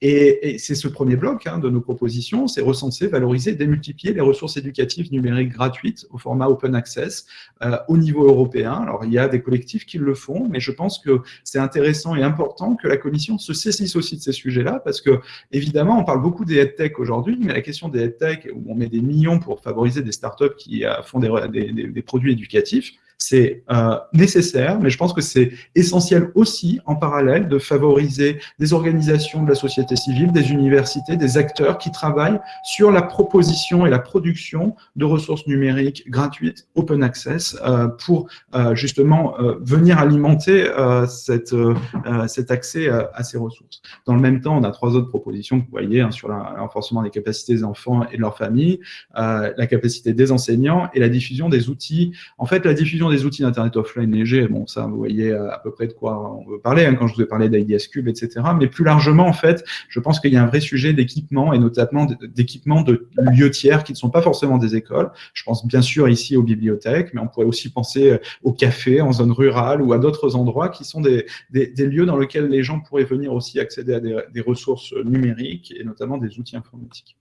Et, c'est ce premier bloc hein, de nos propositions, c'est recenser, valoriser, démultiplier les ressources éducatives numériques gratuites au format open access euh, au niveau européen. Alors, il y a des collectifs qui le font, mais je pense que c'est intéressant et important que la Commission se saisisse aussi de ces sujets-là, parce que, évidemment, on parle beaucoup des headtech aujourd'hui, mais la question des headtech, où on met des millions pour favoriser des startups qui euh, font des produits éducatifs, c'est euh, nécessaire, mais je pense que c'est essentiel aussi, en parallèle, de favoriser des organisations de la société civile, des universités, des acteurs qui travaillent sur la proposition et la production de ressources numériques gratuites, open access, euh, pour euh, justement venir alimenter cette, cet accès à ces ressources. Dans le même temps, on a trois autres propositions que vous voyez hein, sur le renforcement des capacités des enfants et de leurs familles, la capacité des enseignants et la diffusion des outils. En fait, la diffusion des outils d'Internet offline légers, bon, ça, vous voyez à peu près de quoi on veut parler, hein, quand je vous ai parlé d'IDS Cube, etc. Mais plus largement, en fait, je pense qu'il y a un vrai sujet d'équipement, et notamment d'équipement de lieux tiers qui ne sont pas forcément des écoles. Je pense bien sûr ici aux bibliothèques, mais on pourrait aussi penser aux cafés en zone rurale ou à d'autres endroits qui sont des, des, lieux dans lesquels les gens pourraient venir aussi accéder à des, des ressources numériques et notamment des outils informatiques.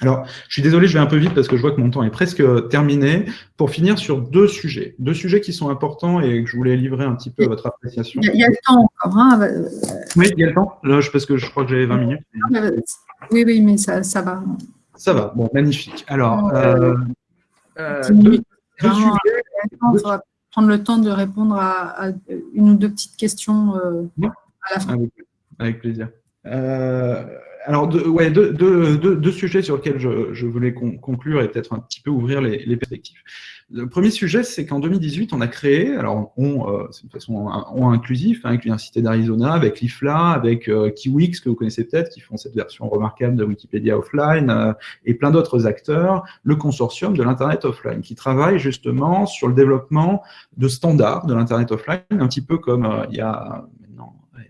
Alors, je suis désolé, je vais un peu vite parce que je vois que mon temps est presque terminé. Pour finir sur deux sujets, deux sujets qui sont importants et que je voulais livrer un petit peu à votre appréciation. Il y a, le temps encore. Hein oui, il y a le temps, là, parce que je crois que j'avais 20 minutes. Oui, oui, mais ça, ça va. Ça va, bon, magnifique. Alors, euh, euh, deux, sujets. va prendre le temps de répondre à, une ou deux petites questions euh, à la fin. Avec, plaisir. Euh, alors, deux, ouais, deux, deux, sujets sur lesquels je, voulais conclure et peut-être un petit peu ouvrir les, perspectives. Le premier sujet, c'est qu'en 2018, on a créé, alors on, euh, c'est une façon on inclusif, hein, avec l'Université d'Arizona, avec l'IFLA, avec euh, Kiwix, que vous connaissez peut-être, qui font cette version remarquable de Wikipédia offline, euh, et plein d'autres acteurs, le consortium de l'Internet offline, qui travaille justement sur le développement de standards de l'Internet offline, un petit peu comme il y a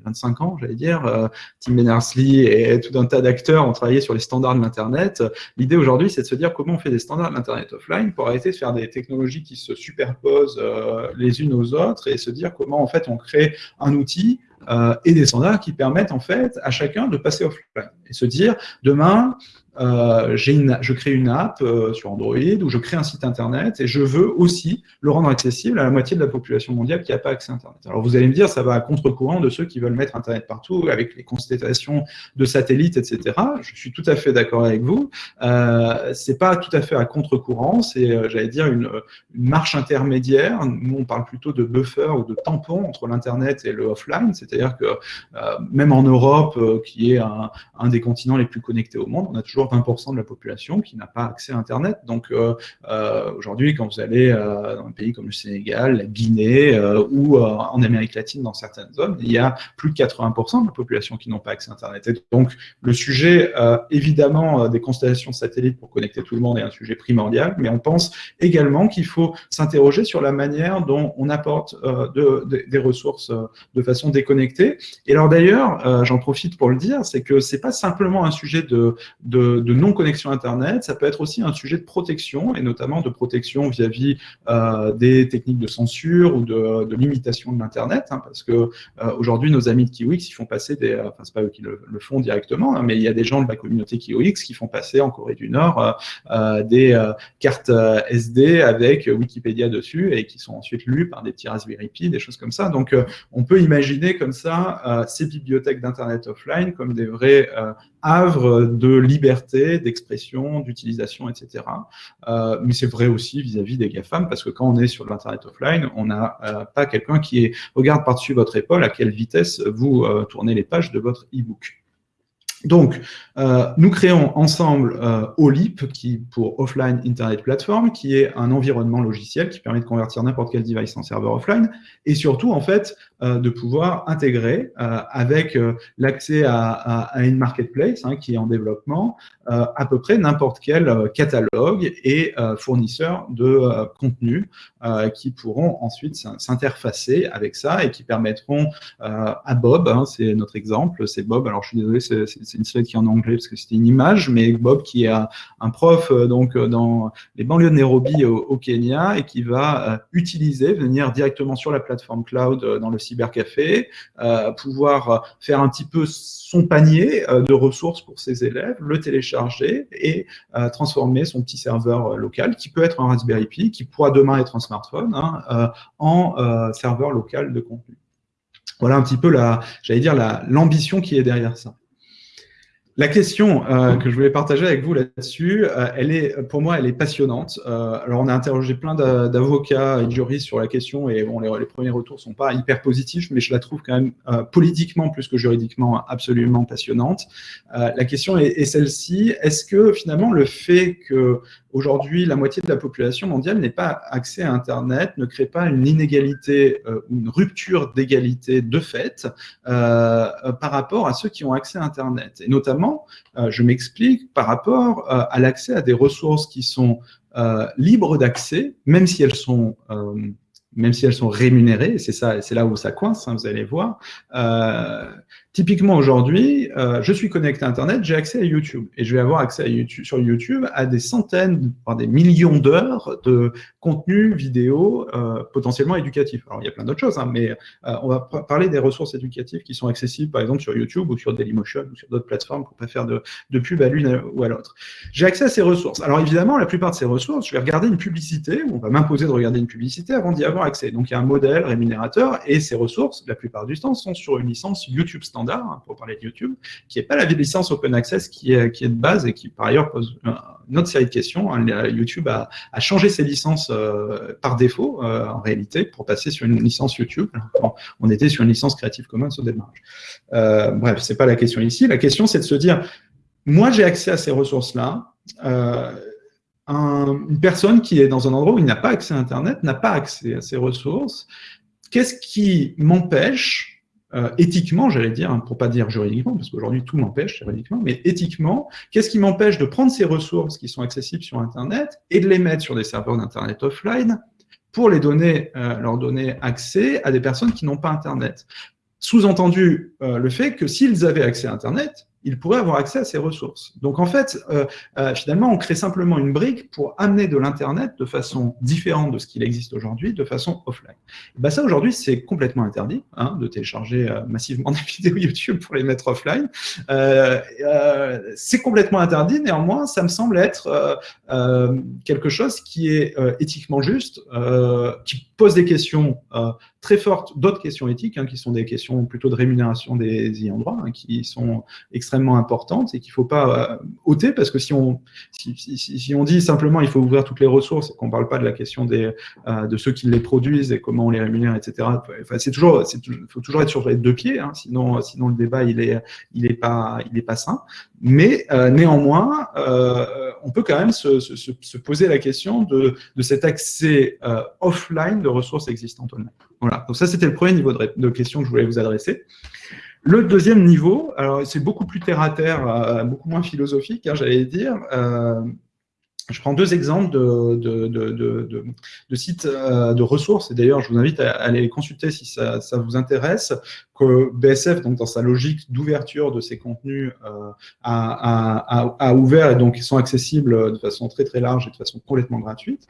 25 ans, j'allais dire. Euh, Tim Berners-Lee et tout un tas d'acteurs ont travaillé sur les standards de l'Internet. L'idée aujourd'hui, c'est de se dire comment on fait des standards de l'Internet offline pour arrêter de faire des technologies qui se superposent euh, les unes aux autres et se dire comment en fait on crée un outil euh, et des standards qui permettent en fait à chacun de passer offline et se dire demain euh, une, je crée une app euh, sur Android ou je crée un site internet et je veux aussi le rendre accessible à la moitié de la population mondiale qui n'a pas accès à internet. Alors vous allez me dire, ça va à contre-courant de ceux qui veulent mettre internet partout avec les constellations de satellites, etc. Je suis tout à fait d'accord avec vous. Euh, c'est pas tout à fait à contre-courant, c'est, euh, j'allais dire, une, marche intermédiaire. Nous, on parle plutôt de buffer ou de tampon entre l'internet et le offline, c'est-à-dire que euh, même en Europe, qui est un, des continents les plus connectés au monde, on a toujours 20% de la population qui n'a pas accès à Internet. Donc euh, euh, aujourd'hui, quand vous allez euh, dans un pays comme le Sénégal, la Guinée ou en Amérique latine, dans certaines zones, il y a plus de 80% de la population qui n'ont pas accès à Internet. Et donc le sujet, évidemment, des constellations satellites pour connecter tout le monde est un sujet primordial, mais on pense également qu'il faut s'interroger sur la manière dont on apporte des ressources de façon déconnectée. Et alors d'ailleurs, j'en profite pour le dire, c'est que c'est pas simplement un sujet de, non-connexion Internet, ça peut être aussi un sujet de protection, et notamment de protection vis-à-vis euh, des techniques de censure ou de, limitation de l'Internet, hein, parce que euh, aujourd'hui, nos amis de Kiwix, ils font passer des... Enfin, c'est pas eux qui le, font directement, hein, mais il y a des gens de la communauté Kiwix qui font passer en Corée du Nord euh, des cartes SD avec Wikipédia dessus, et qui sont ensuite lues par des petits Raspberry Pi, des choses comme ça. Donc, on peut imaginer comme ça ces bibliothèques d'Internet offline comme des vrais havre de liberté, d'expression, d'utilisation, etc. Euh, mais c'est vrai aussi vis-à-vis des GAFAM, parce que quand on est sur l'Internet offline, on n'a euh, pas quelqu'un qui regarde par-dessus votre épaule à quelle vitesse vous euh, tournez les pages de votre e-book. Donc, euh, nous créons ensemble euh, OLIP, qui, pour Offline Internet Platform, qui est un environnement logiciel qui permet de convertir n'importe quel device en serveur offline, et surtout, en fait, euh, de pouvoir intégrer avec l'accès à, à, une marketplace hein, qui est en développement, à peu près n'importe quel catalogue et fournisseur de contenu qui pourront ensuite s'interfacer avec ça et qui permettront à Bob, hein, c'est notre exemple, c'est Bob, alors je suis désolé, c'est une slide qui est en anglais parce que c'était une image, mais Bob qui est un, prof donc dans les banlieues de Nairobi au, Kenya et qui va utiliser, venir directement sur la plateforme cloud dans le cybercafé, euh, pouvoir faire un petit peu son panier euh, de ressources pour ses élèves, le télécharger et euh, transformer son petit serveur local, qui peut être un Raspberry Pi, qui pourra demain être un smartphone, hein, en serveur local de contenu. Voilà un petit peu la, j'allais dire, l'ambition qui est derrière ça. La question euh, que je voulais partager avec vous là-dessus, euh, elle est, pour moi, elle est passionnante. Euh, alors, on a interrogé plein d'avocats et de juristes sur la question et bon, les, premiers retours sont pas hyper positifs, mais je la trouve quand même politiquement plus que juridiquement absolument passionnante. la question est, est celle-ci est-ce que finalement le fait que Aujourd'hui, la moitié de la population mondiale n'est pas accès à Internet, ne crée pas une inégalité euh, ou une rupture d'égalité de fait euh, par rapport à ceux qui ont accès à Internet. Et notamment, euh, je m'explique, par rapport à l'accès à des ressources qui sont libres d'accès, même si elles sont même si elles sont rémunérées, c'est ça, c'est là où ça coince, hein, vous allez voir. Euh, typiquement aujourd'hui, euh, je suis connecté à Internet, j'ai accès à YouTube et je vais avoir accès à YouTube, sur YouTube à des centaines, voire des millions d'heures de contenu vidéo euh, potentiellement éducatif. Alors il y a plein d'autres choses, hein, mais on va parler des ressources éducatives qui sont accessibles par exemple sur YouTube ou sur Dailymotion ou sur d'autres plateformes pour pas faire de, de pub à l'une ou à l'autre. J'ai accès à ces ressources. Alors évidemment, la plupart de ces ressources, je vais regarder une publicité, on va m'imposer de regarder une publicité avant d'y avoir accès. Donc il y a un modèle rémunérateur et ces ressources, la plupart du temps, sont sur une licence YouTube standard, hein, pour parler de YouTube, qui n'est pas la licence Open Access qui est, de base et qui par ailleurs pose une autre série de questions. Hein. YouTube a, changé ses licences euh, par défaut, euh, en réalité, pour passer sur une licence YouTube. On était sur une licence Creative Commons au démarrage. Euh, bref, c'est pas la question ici. La question, c'est de se dire, moi, j'ai accès à ces ressources-là. Euh, une personne qui est dans un endroit où il n'a pas accès à Internet, n'a pas accès à ces ressources, qu'est-ce qui m'empêche, euh, éthiquement, j'allais dire, hein, pour pas dire juridiquement, parce qu'aujourd'hui tout m'empêche juridiquement, mais éthiquement, qu'est-ce qui m'empêche de prendre ces ressources qui sont accessibles sur Internet et de les mettre sur des serveurs d'Internet offline pour euh, leur donner accès à des personnes qui n'ont pas Internet? Sous-entendu euh, le fait que s'ils avaient accès à Internet, il pourrait avoir accès à ces ressources. Donc en fait, euh, euh, finalement, on crée simplement une brique pour amener de l'Internet de façon différente de ce qu'il existe aujourd'hui, de façon offline. Ben ça, aujourd'hui, c'est complètement interdit hein, de télécharger euh, massivement des vidéos YouTube pour les mettre offline. c'est complètement interdit, néanmoins, ça me semble être quelque chose qui est éthiquement juste, qui pose des questions très fortes, d'autres questions éthiques, hein, qui sont des questions plutôt de rémunération des ayants droit, hein, qui sont extrêmement importantes et qu'il ne faut pas euh, ôter, parce que si on, si, on dit simplement il faut ouvrir toutes les ressources et qu'on ne parle pas de la question des, euh, de ceux qui les produisent et comment on les rémunère, etc., c'est toujours, il faut toujours être sur les deux pieds, hein, sinon, sinon le débat il est, il est pas, il est pas sain. Mais euh, néanmoins, on peut quand même se, poser la question de, de cet accès offline de ressources existantes online. Voilà, donc ça c'était le premier niveau de, questions que je voulais vous adresser. Le deuxième niveau, alors c'est beaucoup plus terre-à-terre, euh, beaucoup moins philosophique, hein, j'allais dire. Euh, je prends deux exemples de, sites euh, de ressources, et d'ailleurs je vous invite à, aller les consulter si ça, vous intéresse, que BSF, donc dans sa logique d'ouverture de ses contenus, a, ouvert et donc ils sont accessibles de façon très très large et de façon complètement gratuite.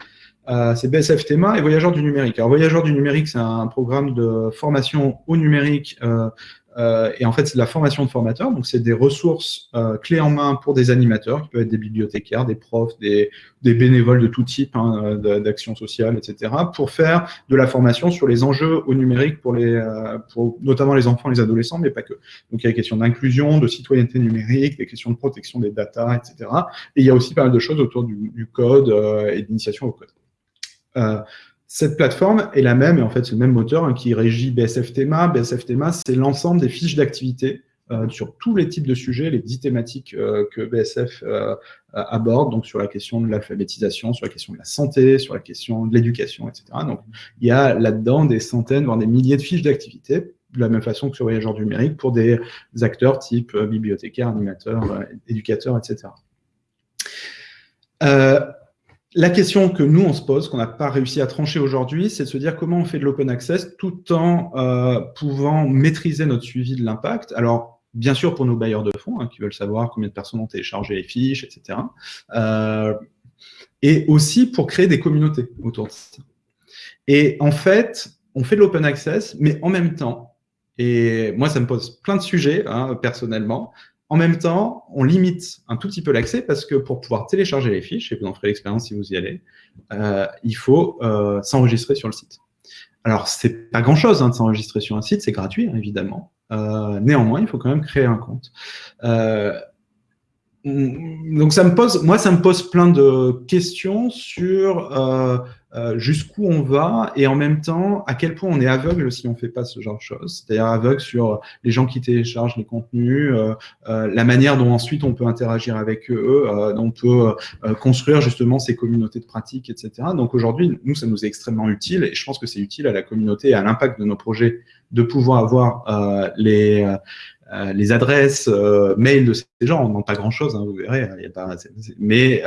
Euh, c'est BSF Théma et Voyageurs du numérique. Alors, Voyageurs du numérique, c'est un programme de formation au numérique euh, euh, et en fait, c'est de la formation de formateurs. Donc, c'est des ressources clés en main pour des animateurs, qui peuvent être des bibliothécaires, des profs, des, bénévoles de tout type, hein, d'action sociale, etc., pour faire de la formation sur les enjeux au numérique pour, les, pour notamment les enfants les adolescents, mais pas que. Donc, il y a des questions d'inclusion, de citoyenneté numérique, des questions de protection des data, etc. Et il y a aussi pas mal de choses autour du, du code et d'initiation au code. Euh, cette plateforme est la même, et en fait, c'est le même moteur hein, qui régit BSF Thema. BSF Thema, c'est l'ensemble des fiches d'activité euh, sur tous les types de sujets, les dix thématiques euh, que BSF aborde, donc sur la question de l'alphabétisation, sur la question de la santé, sur la question de l'éducation, etc. Donc, il y a là-dedans des centaines, voire des milliers de fiches d'activité, de la même façon que sur Voyageurs numérique, pour des acteurs type bibliothécaires, animateurs, éducateurs, etc. La question que nous, on se pose, qu'on n'a pas réussi à trancher aujourd'hui, c'est de se dire comment on fait de l'open access tout en euh, pouvant maîtriser notre suivi de l'impact. Alors, bien sûr, pour nos bailleurs de fonds, hein, qui veulent savoir combien de personnes ont téléchargé les fiches, etc. Euh, et aussi pour créer des communautés autour de ça. Et en fait, on fait de l'open access, mais en même temps, et moi, ça me pose plein de sujets, hein, personnellement, en même temps, on limite un tout petit peu l'accès parce que pour pouvoir télécharger les fiches, et vous en ferez l'expérience si vous y allez, euh, il faut euh, s'enregistrer sur le site. Alors, c'est pas grand-chose hein, de s'enregistrer sur un site, c'est gratuit, hein, évidemment. Euh, néanmoins, il faut quand même créer un compte. Donc, ça me pose, moi, ça me pose plein de questions sur euh, jusqu'où on va et en même temps à quel point on est aveugle si on fait pas ce genre de choses, c'est-à-dire aveugle sur les gens qui téléchargent les contenus, euh, euh, la manière dont ensuite on peut interagir avec eux, on peut construire justement ces communautés de pratique, etc. Donc aujourd'hui, nous, ça nous est extrêmement utile et je pense que c'est utile à la communauté et à l'impact de nos projets de pouvoir avoir les les adresses mail de ces gens. On demande pas grand-chose, hein, vous verrez. Y a pas, mais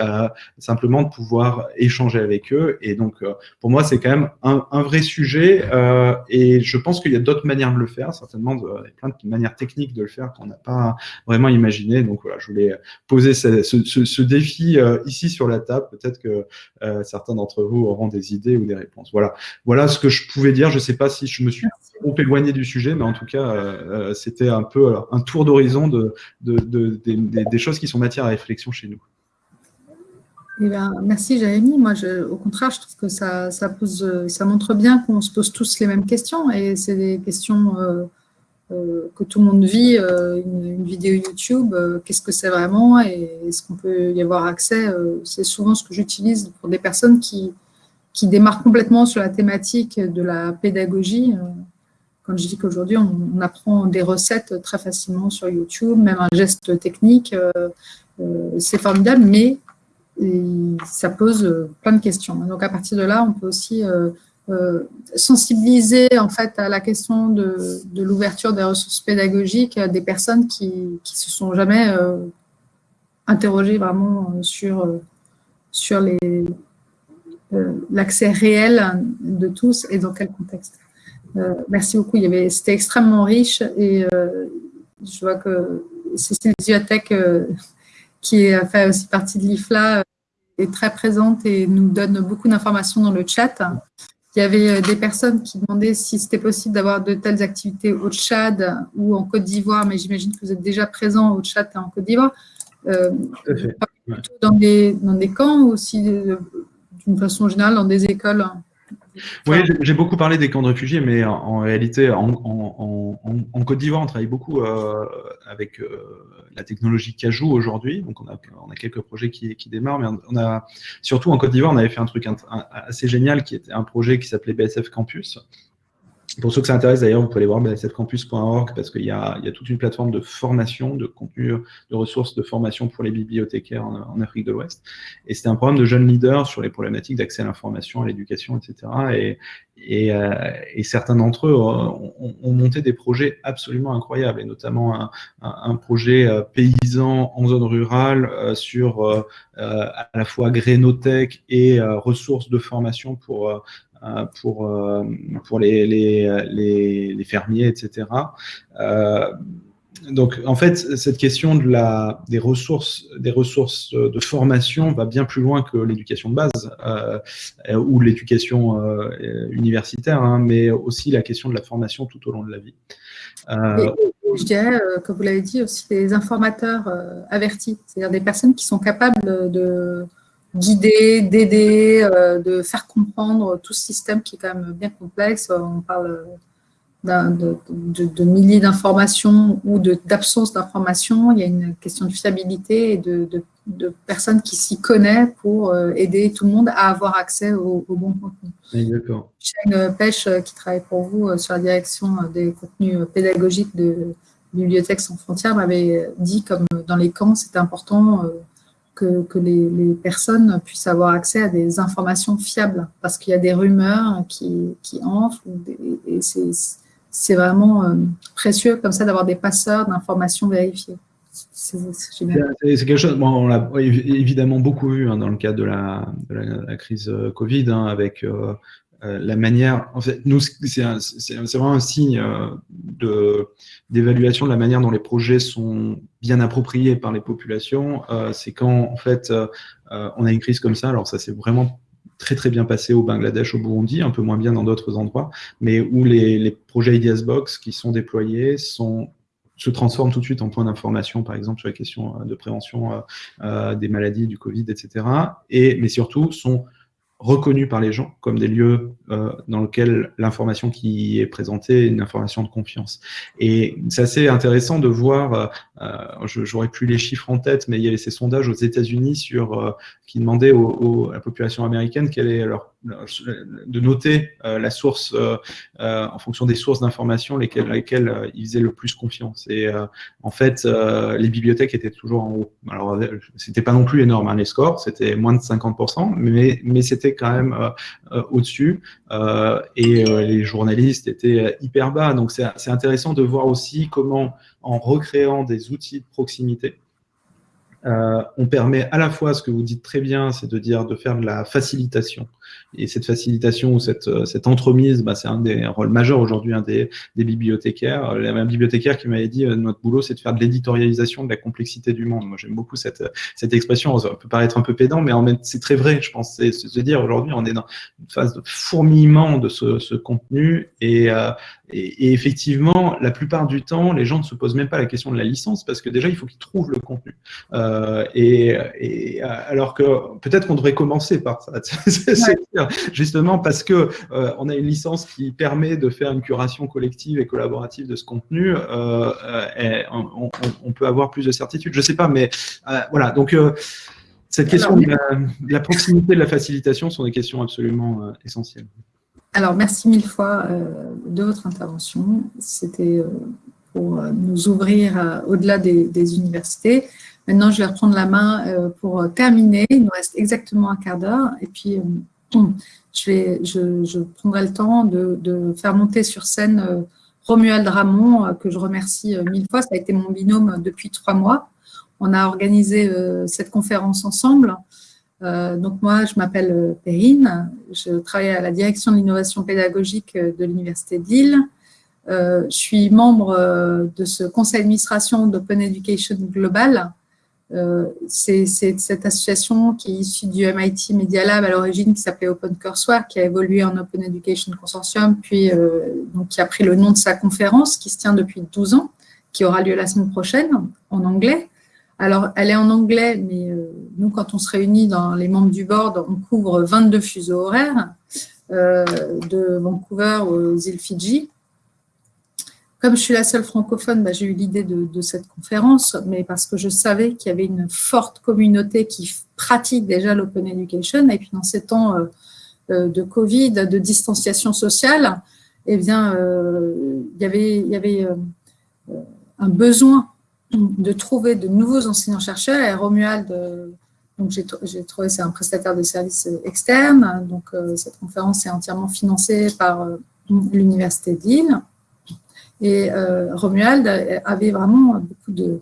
simplement de pouvoir échanger avec eux. Et donc, pour moi, c'est quand même un, un vrai sujet. et je pense qu'il y a d'autres manières de le faire, certainement, de, plein de manières techniques de le faire qu'on n'a pas vraiment imaginé. Donc voilà, je voulais poser ce, ce, ce défi ici sur la table. Peut-être que certains d'entre vous auront des idées ou des réponses. Voilà, voilà ce que je pouvais dire. Je ne sais pas si je me suis trop éloigné du sujet, mais en tout cas, euh, c'était un peu un tour d'horizon de, des, choses qui sont matière à réflexion chez nous. Eh ben, merci Jérémy. Moi, je, au contraire, je trouve que ça, ça, montre bien qu'on se pose tous les mêmes questions et c'est des questions euh, euh, que tout le monde vit. une, vidéo YouTube, qu'est-ce que c'est vraiment et est-ce qu'on peut y avoir accès C'est souvent ce que j'utilise pour des personnes qui, qui démarre complètement sur la thématique de la pédagogie. Euh, quand je dis qu'aujourd'hui, on, apprend des recettes très facilement sur YouTube, même un geste technique, euh, euh, c'est formidable, mais ça pose plein de questions. Donc, à partir de là, on peut aussi sensibiliser en fait à la question de, l'ouverture des ressources pédagogiques à des personnes qui ne se sont jamais interrogées vraiment sur, euh, l'accès réel de tous et dans quel contexte. Euh, merci beaucoup. C'était extrêmement riche et euh, je vois que Cécile Ziatek, qui a fait aussi partie de l'IFLA, est très présente et nous donne beaucoup d'informations dans le chat. Il y avait des personnes qui demandaient si c'était possible d'avoir de telles activités au Tchad ou en Côte d'Ivoire, mais j'imagine que vous êtes déjà présent au Tchad et en Côte d'Ivoire. dans, des, dans des camps aussi d'une façon générale dans des écoles? Oui, j'ai beaucoup parlé des camps de réfugiés, mais en, réalité, en, Côte d'Ivoire, on travaille beaucoup euh, avec euh, la technologie Cajou aujourd'hui. Donc, on a, on a, quelques projets qui, qui, démarrent, mais on a surtout en Côte d'Ivoire, on avait fait un truc assez génial qui était un projet qui s'appelait BSF Campus, pour ceux que ça intéresse, d'ailleurs, vous pouvez aller voir bsfcampus.org parce qu'il y, a toute une plateforme de formation, de contenu, de ressources de formation pour les bibliothécaires en, Afrique de l'Ouest. Et c'était un programme de jeunes leaders sur les problématiques d'accès à l'information, à l'éducation, etc. Et, et, euh, et certains d'entre eux ont, ont, monté des projets absolument incroyables, et notamment un, projet euh, paysan en zone rurale euh, sur à la fois grénotech et ressources de formation pour pour, euh, pour les, les, les, fermiers, etc. Euh, donc, en fait, cette question de la, des, ressources, des ressources de formation va bien plus loin que l'éducation de base euh, ou l'éducation euh, universitaire, hein, mais aussi la question de la formation tout au long de la vie. Euh, je dirais, comme vous l'avez dit, aussi des informateurs avertis, c'est-à-dire des personnes qui sont capables de, guider, d'aider, euh, de faire comprendre tout ce système qui est quand même bien complexe. On parle de, de, milliers d'informations ou d'absence d'informations. Il y a une question de fiabilité et de, personnes qui s'y connaissent pour euh, aider tout le monde à avoir accès au, bon contenu. Exactement. Shane Pêche, euh, qui travaille pour vous sur la direction des contenus pédagogiques de Bibliothèques sans frontières, m'avait dit comme dans les camps, c'était important que, les, personnes puissent avoir accès à des informations fiables, parce qu'il y a des rumeurs qui, qui enflent, et c'est vraiment euh, précieux comme ça d'avoir des passeurs d'informations vérifiées. C'est quelque chose, on l'a évidemment beaucoup vu hein, dans le cadre de la, la, crise euh, Covid, hein, avec euh, euh, la manière, en fait, nous, c'est vraiment un signe euh, d'évaluation de la manière dont les projets sont bien appropriés par les populations. Euh, c'est quand, en fait, on a une crise comme ça. Alors, ça s'est vraiment très très bien passé au Bangladesh, au Burundi, un peu moins bien dans d'autres endroits, mais où les, les projets IDS Box qui sont déployés sont se transforment tout de suite en point d'information, par exemple, sur la question de prévention des maladies, du Covid, etc. Et, mais surtout, sont reconnus par les gens comme des lieux euh, dans lesquels l'information qui est présentée est une information de confiance. Et c'est assez intéressant de voir, euh, euh j'aurais plus les chiffres en tête, mais il y avait ces sondages aux États-Unis sur euh, qui demandaient à la population américaine quelle est leur de noter la source en fonction des sources d'information lesquelles, lesquelles ils faisaient le plus confiance. Et en fait, les bibliothèques étaient toujours en haut. Alors, c'était pas non plus énorme, hein, les scores, c'était moins de 50%, mais, mais c'était quand même au-dessus. et les journalistes étaient hyper bas. Donc, c'est intéressant de voir aussi comment, en recréant des outils de proximité, euh, on permet à la fois, ce que vous dites très bien, c'est de dire de faire de la facilitation. Et cette facilitation ou cette, euh, cette entremise, bah, c'est un des rôles majeurs aujourd'hui un des, des, bibliothécaires. Il y avait un bibliothécaire qui m'avait dit euh, notre boulot, c'est de faire de l'éditorialisation de la complexité du monde. Moi, j'aime beaucoup cette, cette expression. Ça peut paraître un peu pédant, mais en même c'est très vrai, je pense. C'est se dire aujourd'hui, on est dans une phase de fourmillement de ce, ce contenu et, et, effectivement, la plupart du temps, les gens ne se posent même pas la question de la licence parce que déjà, il faut qu'ils trouvent le contenu. Euh, et, et, alors que peut-être qu'on devrait commencer par ça, justement parce que euh, on a une licence qui permet de faire une curation collective et collaborative de ce contenu. Euh, et on, on, peut avoir plus de certitude. Je sais pas, mais euh, voilà. Donc cette question de la, de la, proximité, de la facilitation sont des questions absolument essentielles. Alors, merci mille fois euh, de votre intervention. C'était euh, pour euh, nous ouvrir au-delà des, universités. Maintenant, je vais reprendre la main pour terminer. Il nous reste exactement un quart d'heure. Et puis, je, prendrai le temps de, faire monter sur scène Romuald Ramon, que je remercie mille fois. Ça a été mon binôme depuis trois mois. On a organisé cette conférence ensemble. Euh, donc moi, je m'appelle euh, Perrine, je travaille à la direction de l'innovation pédagogique euh, de l'Université de Lille. je suis membre de ce conseil d'administration d'Open Education Global. C'est cette association qui est issue du MIT Media Lab à l'origine, qui s'appelait Open Courseware, qui a évolué en Open Education Consortium, puis donc, qui a pris le nom de sa conférence, qui se tient depuis 12 ans, qui aura lieu la semaine prochaine en anglais. Alors, elle est en anglais, mais euh, nous, quand on se réunit dans les membres du board, on couvre 22 fuseaux horaires euh, de Vancouver aux îles Fidji. Comme je suis la seule francophone, bah, j'ai eu l'idée de, cette conférence, mais parce que je savais qu'il y avait une forte communauté qui pratique déjà l'open education. Et puis, dans ces temps euh, de Covid, de distanciation sociale, eh bien, il y avait, il y avait un besoin de trouver de nouveaux enseignants-chercheurs. Et Romuald, euh, donc j'ai trouvé, c'est un prestataire de services externe. Donc, euh, cette conférence est entièrement financée par euh, l'Université de Et Romuald avait vraiment beaucoup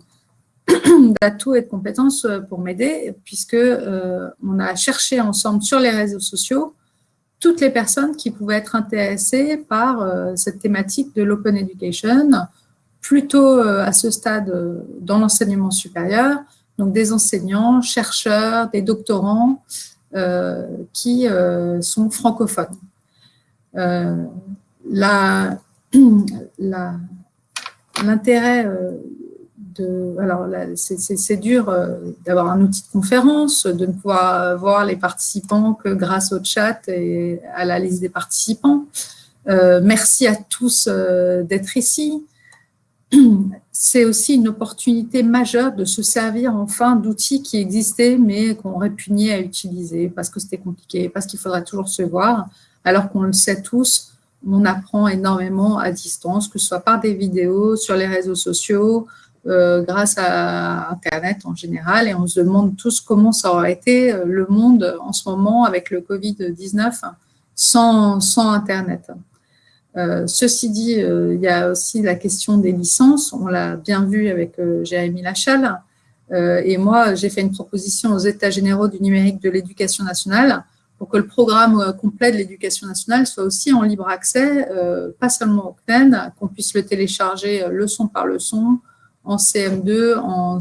d'atouts et de compétences pour m'aider, puisque on a cherché ensemble sur les réseaux sociaux toutes les personnes qui pouvaient être intéressées par cette thématique de l'open education, plutôt euh, à ce stade euh, dans l'enseignement supérieur, donc des enseignants, chercheurs, des doctorants euh, qui sont francophones. L'intérêt de... Alors, c'est dur d'avoir un outil de conférence, de ne pouvoir voir les participants que grâce au chat et à la liste des participants. merci à tous d'être ici c'est aussi une opportunité majeure de se servir enfin d'outils qui existaient mais qu'on répugnait à utiliser parce que c'était compliqué, parce qu'il faudrait toujours se voir, alors qu'on le sait tous, on apprend énormément à distance, que ce soit par des vidéos, sur les réseaux sociaux, euh, grâce à Internet en général, et on se demande tous comment ça aurait été euh, le monde en ce moment avec le Covid-19 sans, Internet. Euh, ceci dit, il y a aussi la question des licences. On l'a bien vu avec Jérémy Lachal. et moi, j'ai fait une proposition aux États généraux du numérique de l'éducation nationale pour que le programme complet de l'éducation nationale soit aussi en libre accès, pas seulement au CNED, qu'on puisse le télécharger leçon par leçon en CM2, en,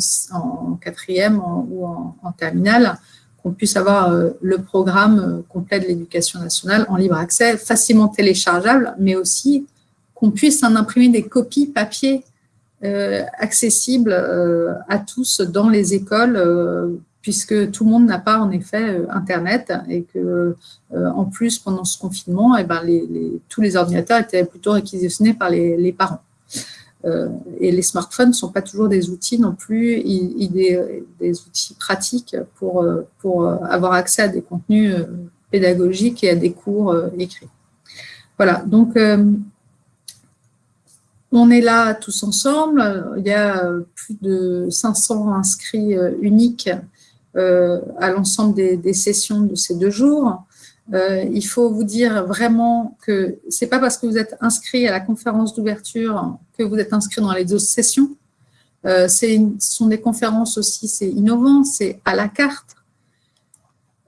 quatrième ou en, en terminale, qu'on puisse avoir euh, le programme euh, complet de l'éducation nationale en libre accès, facilement téléchargeable, mais aussi qu'on puisse en imprimer des copies papier euh, accessibles à tous dans les écoles, puisque tout le monde n'a pas en effet Internet et que en plus pendant ce confinement, eh ben, tous les ordinateurs étaient plutôt réquisitionnés par les parents. Euh, et les smartphones ne sont pas toujours des outils non plus, des, outils pratiques euh, pour avoir accès à des contenus pédagogiques et à des cours écrits. Voilà, donc on est là tous ensemble. Il y a plus de 500 inscrits uniques à l'ensemble des, sessions de ces deux jours. Euh, il faut vous dire vraiment que c'est pas parce que vous êtes inscrit à la conférence d'ouverture que vous êtes inscrit dans les autres sessions. Euh, ce sont des conférences aussi, c'est innovant, c'est à la carte.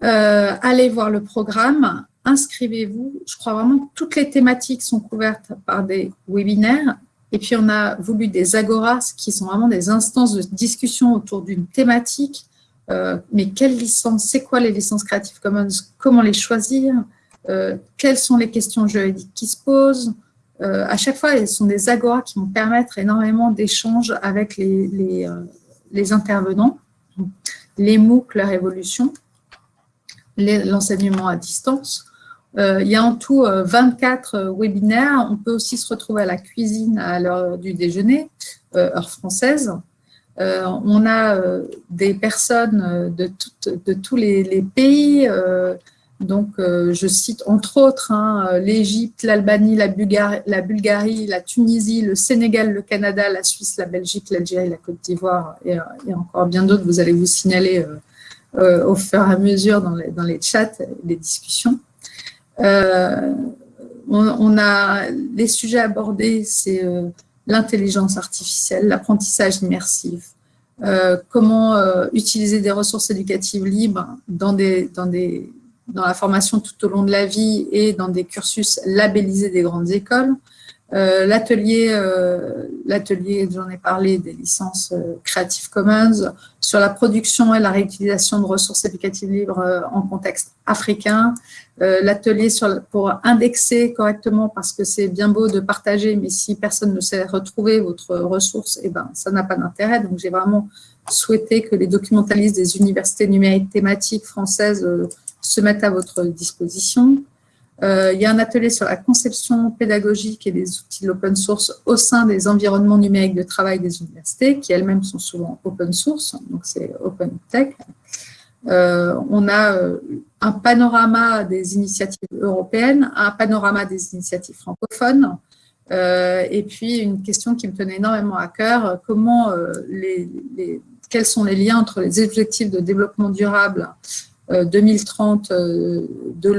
Euh, allez voir le programme, inscrivez-vous. Je crois vraiment que toutes les thématiques sont couvertes par des webinaires. Et puis, on a voulu des agoras qui sont vraiment des instances de discussion autour d'une thématique euh, mais quelles licences, c'est quoi les licences Creative Commons, comment les choisir, euh, quelles sont les questions juridiques qui se posent. Euh, à chaque fois, elles sont des agoras qui vont permettre énormément d'échanges avec les, intervenants, les MOOC, leur évolution, l'enseignement à distance. il y a en tout 24 webinaires. On peut aussi se retrouver à la cuisine à l'heure du déjeuner, heure française. Euh, on a euh, des personnes euh, de, tous les, pays. donc, je cite entre autres hein, l'Égypte, l'Albanie, la, Bulgarie, la Tunisie, le Sénégal, le Canada, la Suisse, la Belgique, l'Algérie, la Côte d'Ivoire et, encore bien d'autres. Vous allez vous signaler au fur et à mesure dans les, chats, les discussions. on, a les sujets abordés, c'est l'intelligence artificielle, l'apprentissage immersif, euh, comment euh, utiliser des ressources éducatives libres dans, la formation tout au long de la vie et dans des cursus labellisés des grandes écoles, euh, L'atelier, euh, l'atelier, j'en ai parlé, des licences euh, Creative Commons, sur la production et la réutilisation de ressources éducatives libres en contexte africain. L'atelier pour indexer correctement, parce que c'est bien beau de partager, mais si personne ne sait retrouver votre ressource, eh ben, ça n'a pas d'intérêt. Donc, j'ai vraiment souhaité que les documentalistes des universités numériques thématiques françaises se mettent à votre disposition. Euh, il y a un atelier sur la conception pédagogique et des outils de l'open source au sein des environnements numériques de travail des universités, qui elles-mêmes sont souvent open source, donc c'est open tech. Euh, on a euh, un panorama des initiatives européennes, un panorama des initiatives francophones, et puis une question qui me tenait énormément à cœur, comment quels sont les liens entre les objectifs de développement durable 2030 de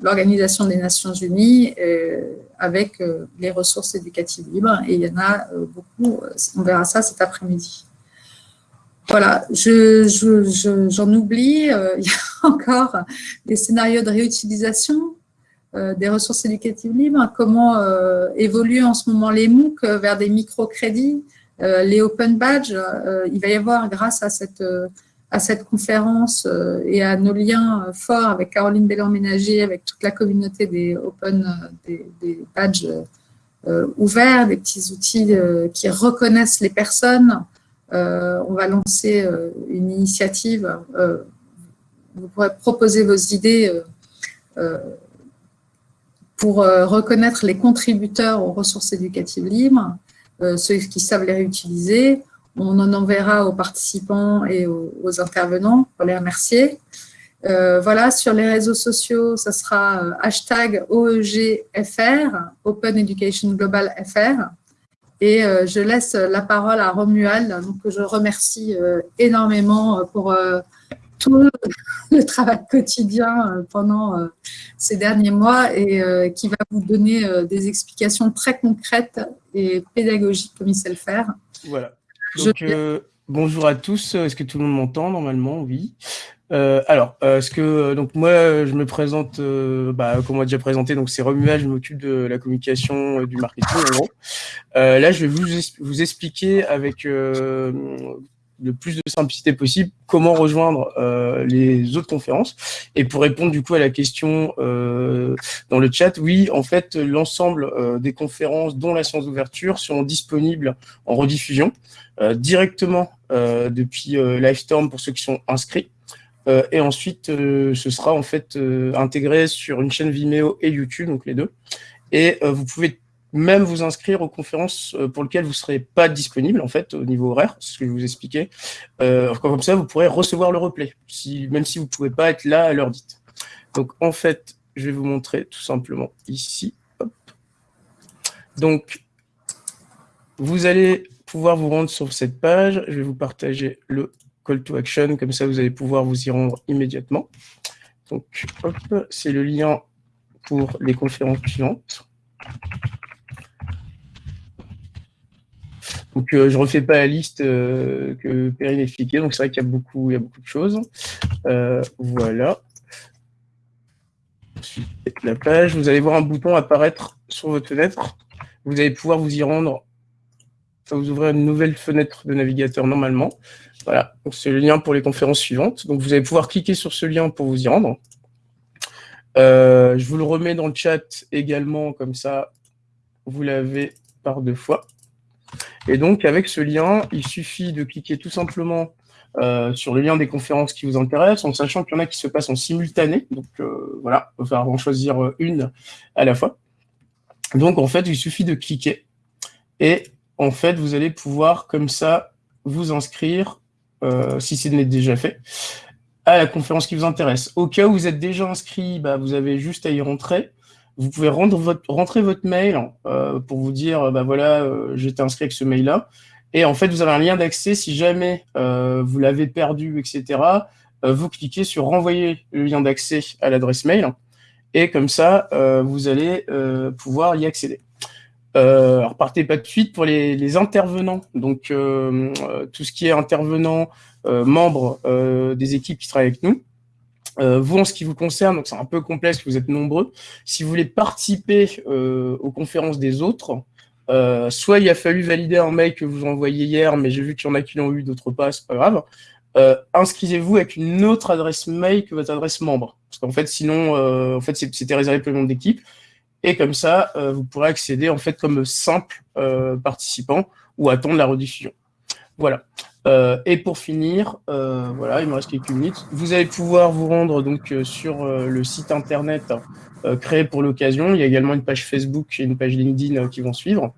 l'Organisation des Nations Unies euh, avec euh, les ressources éducatives libres. Et il y en a euh, beaucoup, on verra ça cet après-midi. Voilà, j'en je, je, oublie, il y a encore des scénarios de réutilisation des ressources éducatives libres, comment évoluent en ce moment les MOOC vers des microcrédits, les open badges, il va y avoir grâce à cette à cette conférence euh, et à nos liens euh, forts avec Caroline Bélan-Ménager, avec toute la communauté des open, euh, des, badges ouverts, des petits outils qui reconnaissent les personnes. on va lancer une initiative. vous pourrez proposer vos idées pour reconnaître les contributeurs aux ressources éducatives libres, ceux qui savent les réutiliser, on en enverra aux participants et aux, intervenants pour les remercier. Euh, voilà, sur les réseaux sociaux, ça sera euh, hashtag OEGFR, Open Education Global FR. Et euh, je laisse la parole à Romuald, donc, que je remercie énormément pour tout le travail quotidien pendant ces derniers mois et qui va vous donner des explications très concrètes et pédagogiques comme il sait le faire. Voilà. Donc, euh, bonjour à tous. Est-ce que tout le monde m'entend normalement? Oui. Euh, alors, euh, ce que donc moi je me présente, bah, comme on a déjà présenté, donc c'est Romuald, je m'occupe de la communication, du marketing en gros. là, je vais vous, vous expliquer avec le plus de simplicité possible comment rejoindre euh, les autres conférences. Et pour répondre du coup à la question euh, dans le chat, oui, en fait, l'ensemble euh, des conférences, dont la séance d'ouverture, seront disponibles en rediffusion directement depuis Livestorm pour ceux qui sont inscrits. et ensuite, ce sera en fait intégré sur une chaîne Vimeo et YouTube, donc les deux. Et vous pouvez même vous inscrire aux conférences euh, pour lesquelles vous ne serez pas disponible, en fait, au niveau horaire, ce que je vous expliquais. Euh, comme ça, vous pourrez recevoir le replay, même si vous ne pouvez pas être là à l'heure dite. Donc, en fait, je vais vous montrer tout simplement ici. Donc, vous allez pouvoir vous rendre sur cette page. Je vais vous partager le call to action, comme ça vous allez pouvoir vous y rendre immédiatement. Donc, c'est le lien pour les conférences suivantes. Donc, euh, je refais pas la liste euh, que Perrine a expliquée. Donc, c'est vrai qu'il y, a beaucoup, y a beaucoup de choses. Euh, voilà. Ensuite, la page. Vous allez voir un bouton apparaître sur votre fenêtre. Vous allez pouvoir vous y rendre. Ça vous ouvrir une nouvelle fenêtre de navigateur normalement. Voilà, c'est le lien pour les conférences suivantes. Donc, vous allez pouvoir cliquer sur ce lien pour vous y rendre. Euh, je vous le remets dans le chat également, comme ça, vous l'avez par deux fois. Et donc, avec ce lien, il suffit de cliquer tout simplement euh, sur le lien des conférences qui vous intéressent, en sachant qu'il y en a qui se passent en simultané. Donc, euh, voilà, on va en choisir une à la fois. Donc, en fait, il suffit de cliquer. Et en fait, vous allez pouvoir, comme ça, vous inscrire, si ce n'est déjà fait, à la conférence qui vous intéresse. Au cas où vous êtes déjà inscrit, bah, vous avez juste à y rentrer. Vous pouvez rentrer votre mail euh, pour vous dire, bah voilà, euh, j'étais inscrit avec ce mail-là. Et en fait, vous avez un lien d'accès. Si jamais euh, vous l'avez perdu, etc., vous cliquez sur renvoyer le lien d'accès à l'adresse mail. Et comme ça, vous allez pouvoir y accéder. alors, partez pas de suite pour les, intervenants. Donc, tout ce qui est intervenant, euh, membres euh, des équipes qui travaillent avec nous. Euh, vous, en ce qui vous concerne, donc c'est un peu complexe, vous êtes nombreux. Si vous voulez participer aux conférences des autres, soit il a fallu valider un mail que vous envoyez hier, mais j'ai vu qu'il y en a qui l'ont eu, d'autres pas, c'est pas grave. inscrivez-vous avec une autre adresse mail que votre adresse membre. Parce qu'en fait, sinon, en fait, c'était réservé pour le monde d'équipe. Et comme ça, vous pourrez accéder en fait comme simple participant ou attendre la rediffusion. Voilà. Euh, et pour finir, euh, voilà, il me reste quelques minutes. Vous allez pouvoir vous rendre donc euh, sur le site internet créé pour l'occasion. Il y a également une page Facebook et une page LinkedIn qui vont suivre.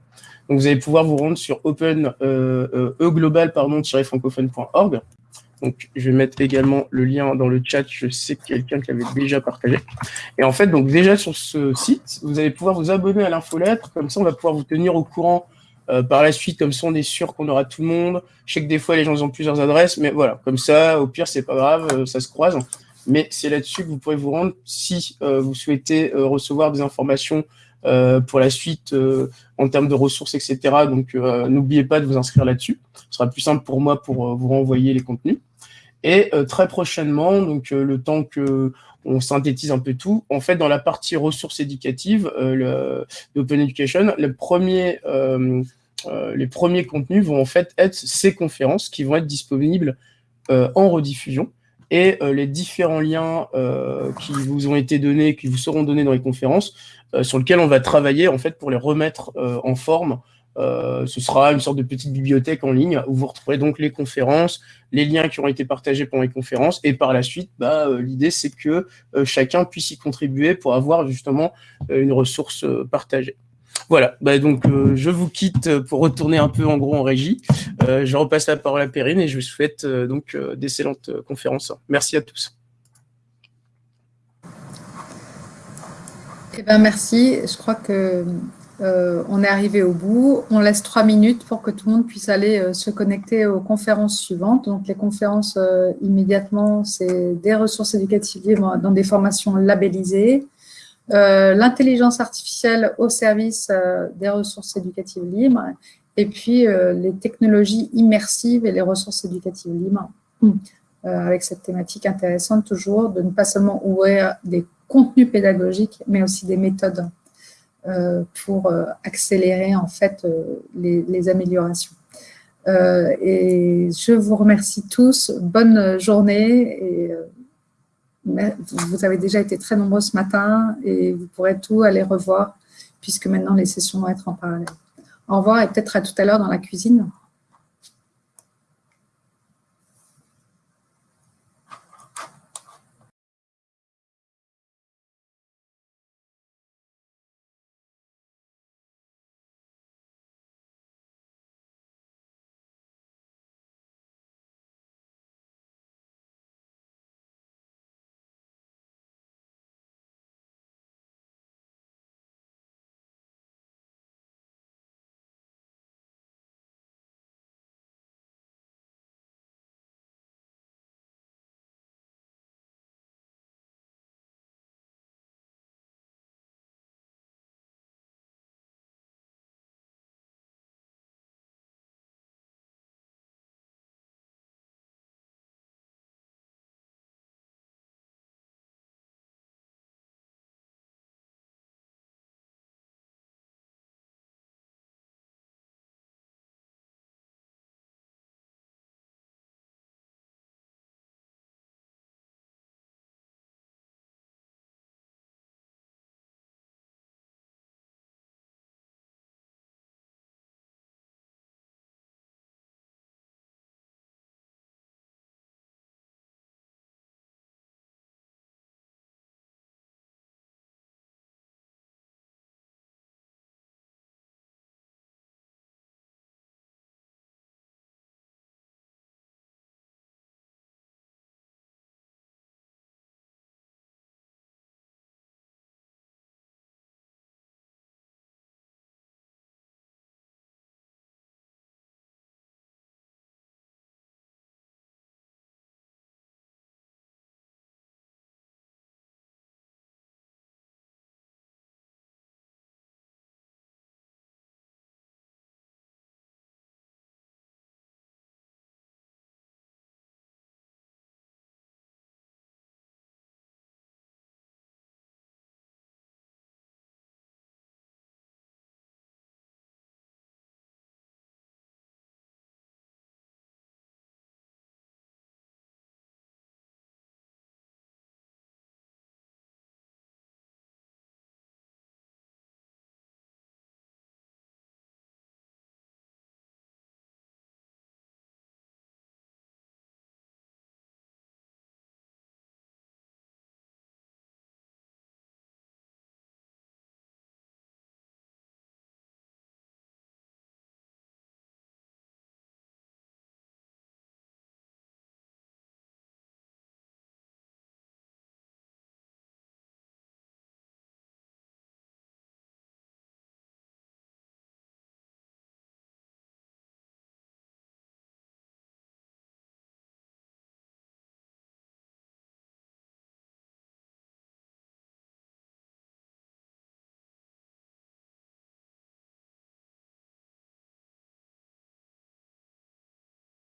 Donc vous allez pouvoir vous rendre sur open e-global francophone.org. Donc je vais mettre également le lien dans le chat. Je sais quelqu'un qui avait déjà partagé. Et en fait, donc déjà sur ce site, vous allez pouvoir vous abonner à l'infolettre. Comme ça, on va pouvoir vous tenir au courant euh, par la suite, comme ça, on est sûr qu'on aura tout le monde. Je sais que des fois, les gens ont plusieurs adresses, mais voilà, comme ça, au pire, c'est pas grave, euh, ça se croise. Mais c'est là-dessus que vous pourrez vous rendre si euh, vous souhaitez recevoir des informations pour la suite en termes de ressources, etc. Donc, n'oubliez pas de vous inscrire là-dessus. Ce sera plus simple pour moi pour vous renvoyer les contenus. Et très prochainement, donc le temps que on synthétise un peu tout. En fait, dans la partie ressources éducatives euh, d'Open Education, premier euh, les premiers contenus vont en fait être ces conférences qui vont être disponibles euh, en rediffusion et euh, les différents liens qui vous ont été donnés, qui vous seront donnés dans les conférences, sur lesquels on va travailler en fait pour les remettre en forme. Ce sera une sorte de petite bibliothèque en ligne où vous retrouverez donc les conférences, les liens qui ont été partagés pendant les conférences, et par la suite, bah, l'idée c'est que chacun puisse y contribuer pour avoir justement une ressource partagée. Voilà, bah, donc euh, je vous quitte pour retourner un peu en gros en régie. Euh, je repasse la parole à Perrine et je vous souhaite euh, donc d'excellentes conférences. Merci à tous. Eh ben, merci. Je crois que on est arrivé au bout. On laisse trois minutes pour que tout le monde puisse aller se connecter aux conférences suivantes. Donc, les conférences immédiatement, c'est des ressources éducatives dans des formations labellisées. Euh, l'intelligence artificielle au service euh, des ressources éducatives libres, et puis euh, les technologies immersives et les ressources éducatives libres, avec cette thématique intéressante toujours de ne pas seulement ouvrir des contenus pédagogiques, mais aussi des méthodes pour accélérer en fait les, les améliorations. et je vous remercie tous, bonne journée vous avez déjà été très nombreux ce matin et vous pourrez tout aller revoir puisque maintenant les sessions vont être en parallèle. Au revoir et peut-être à tout à l'heure dans la cuisine.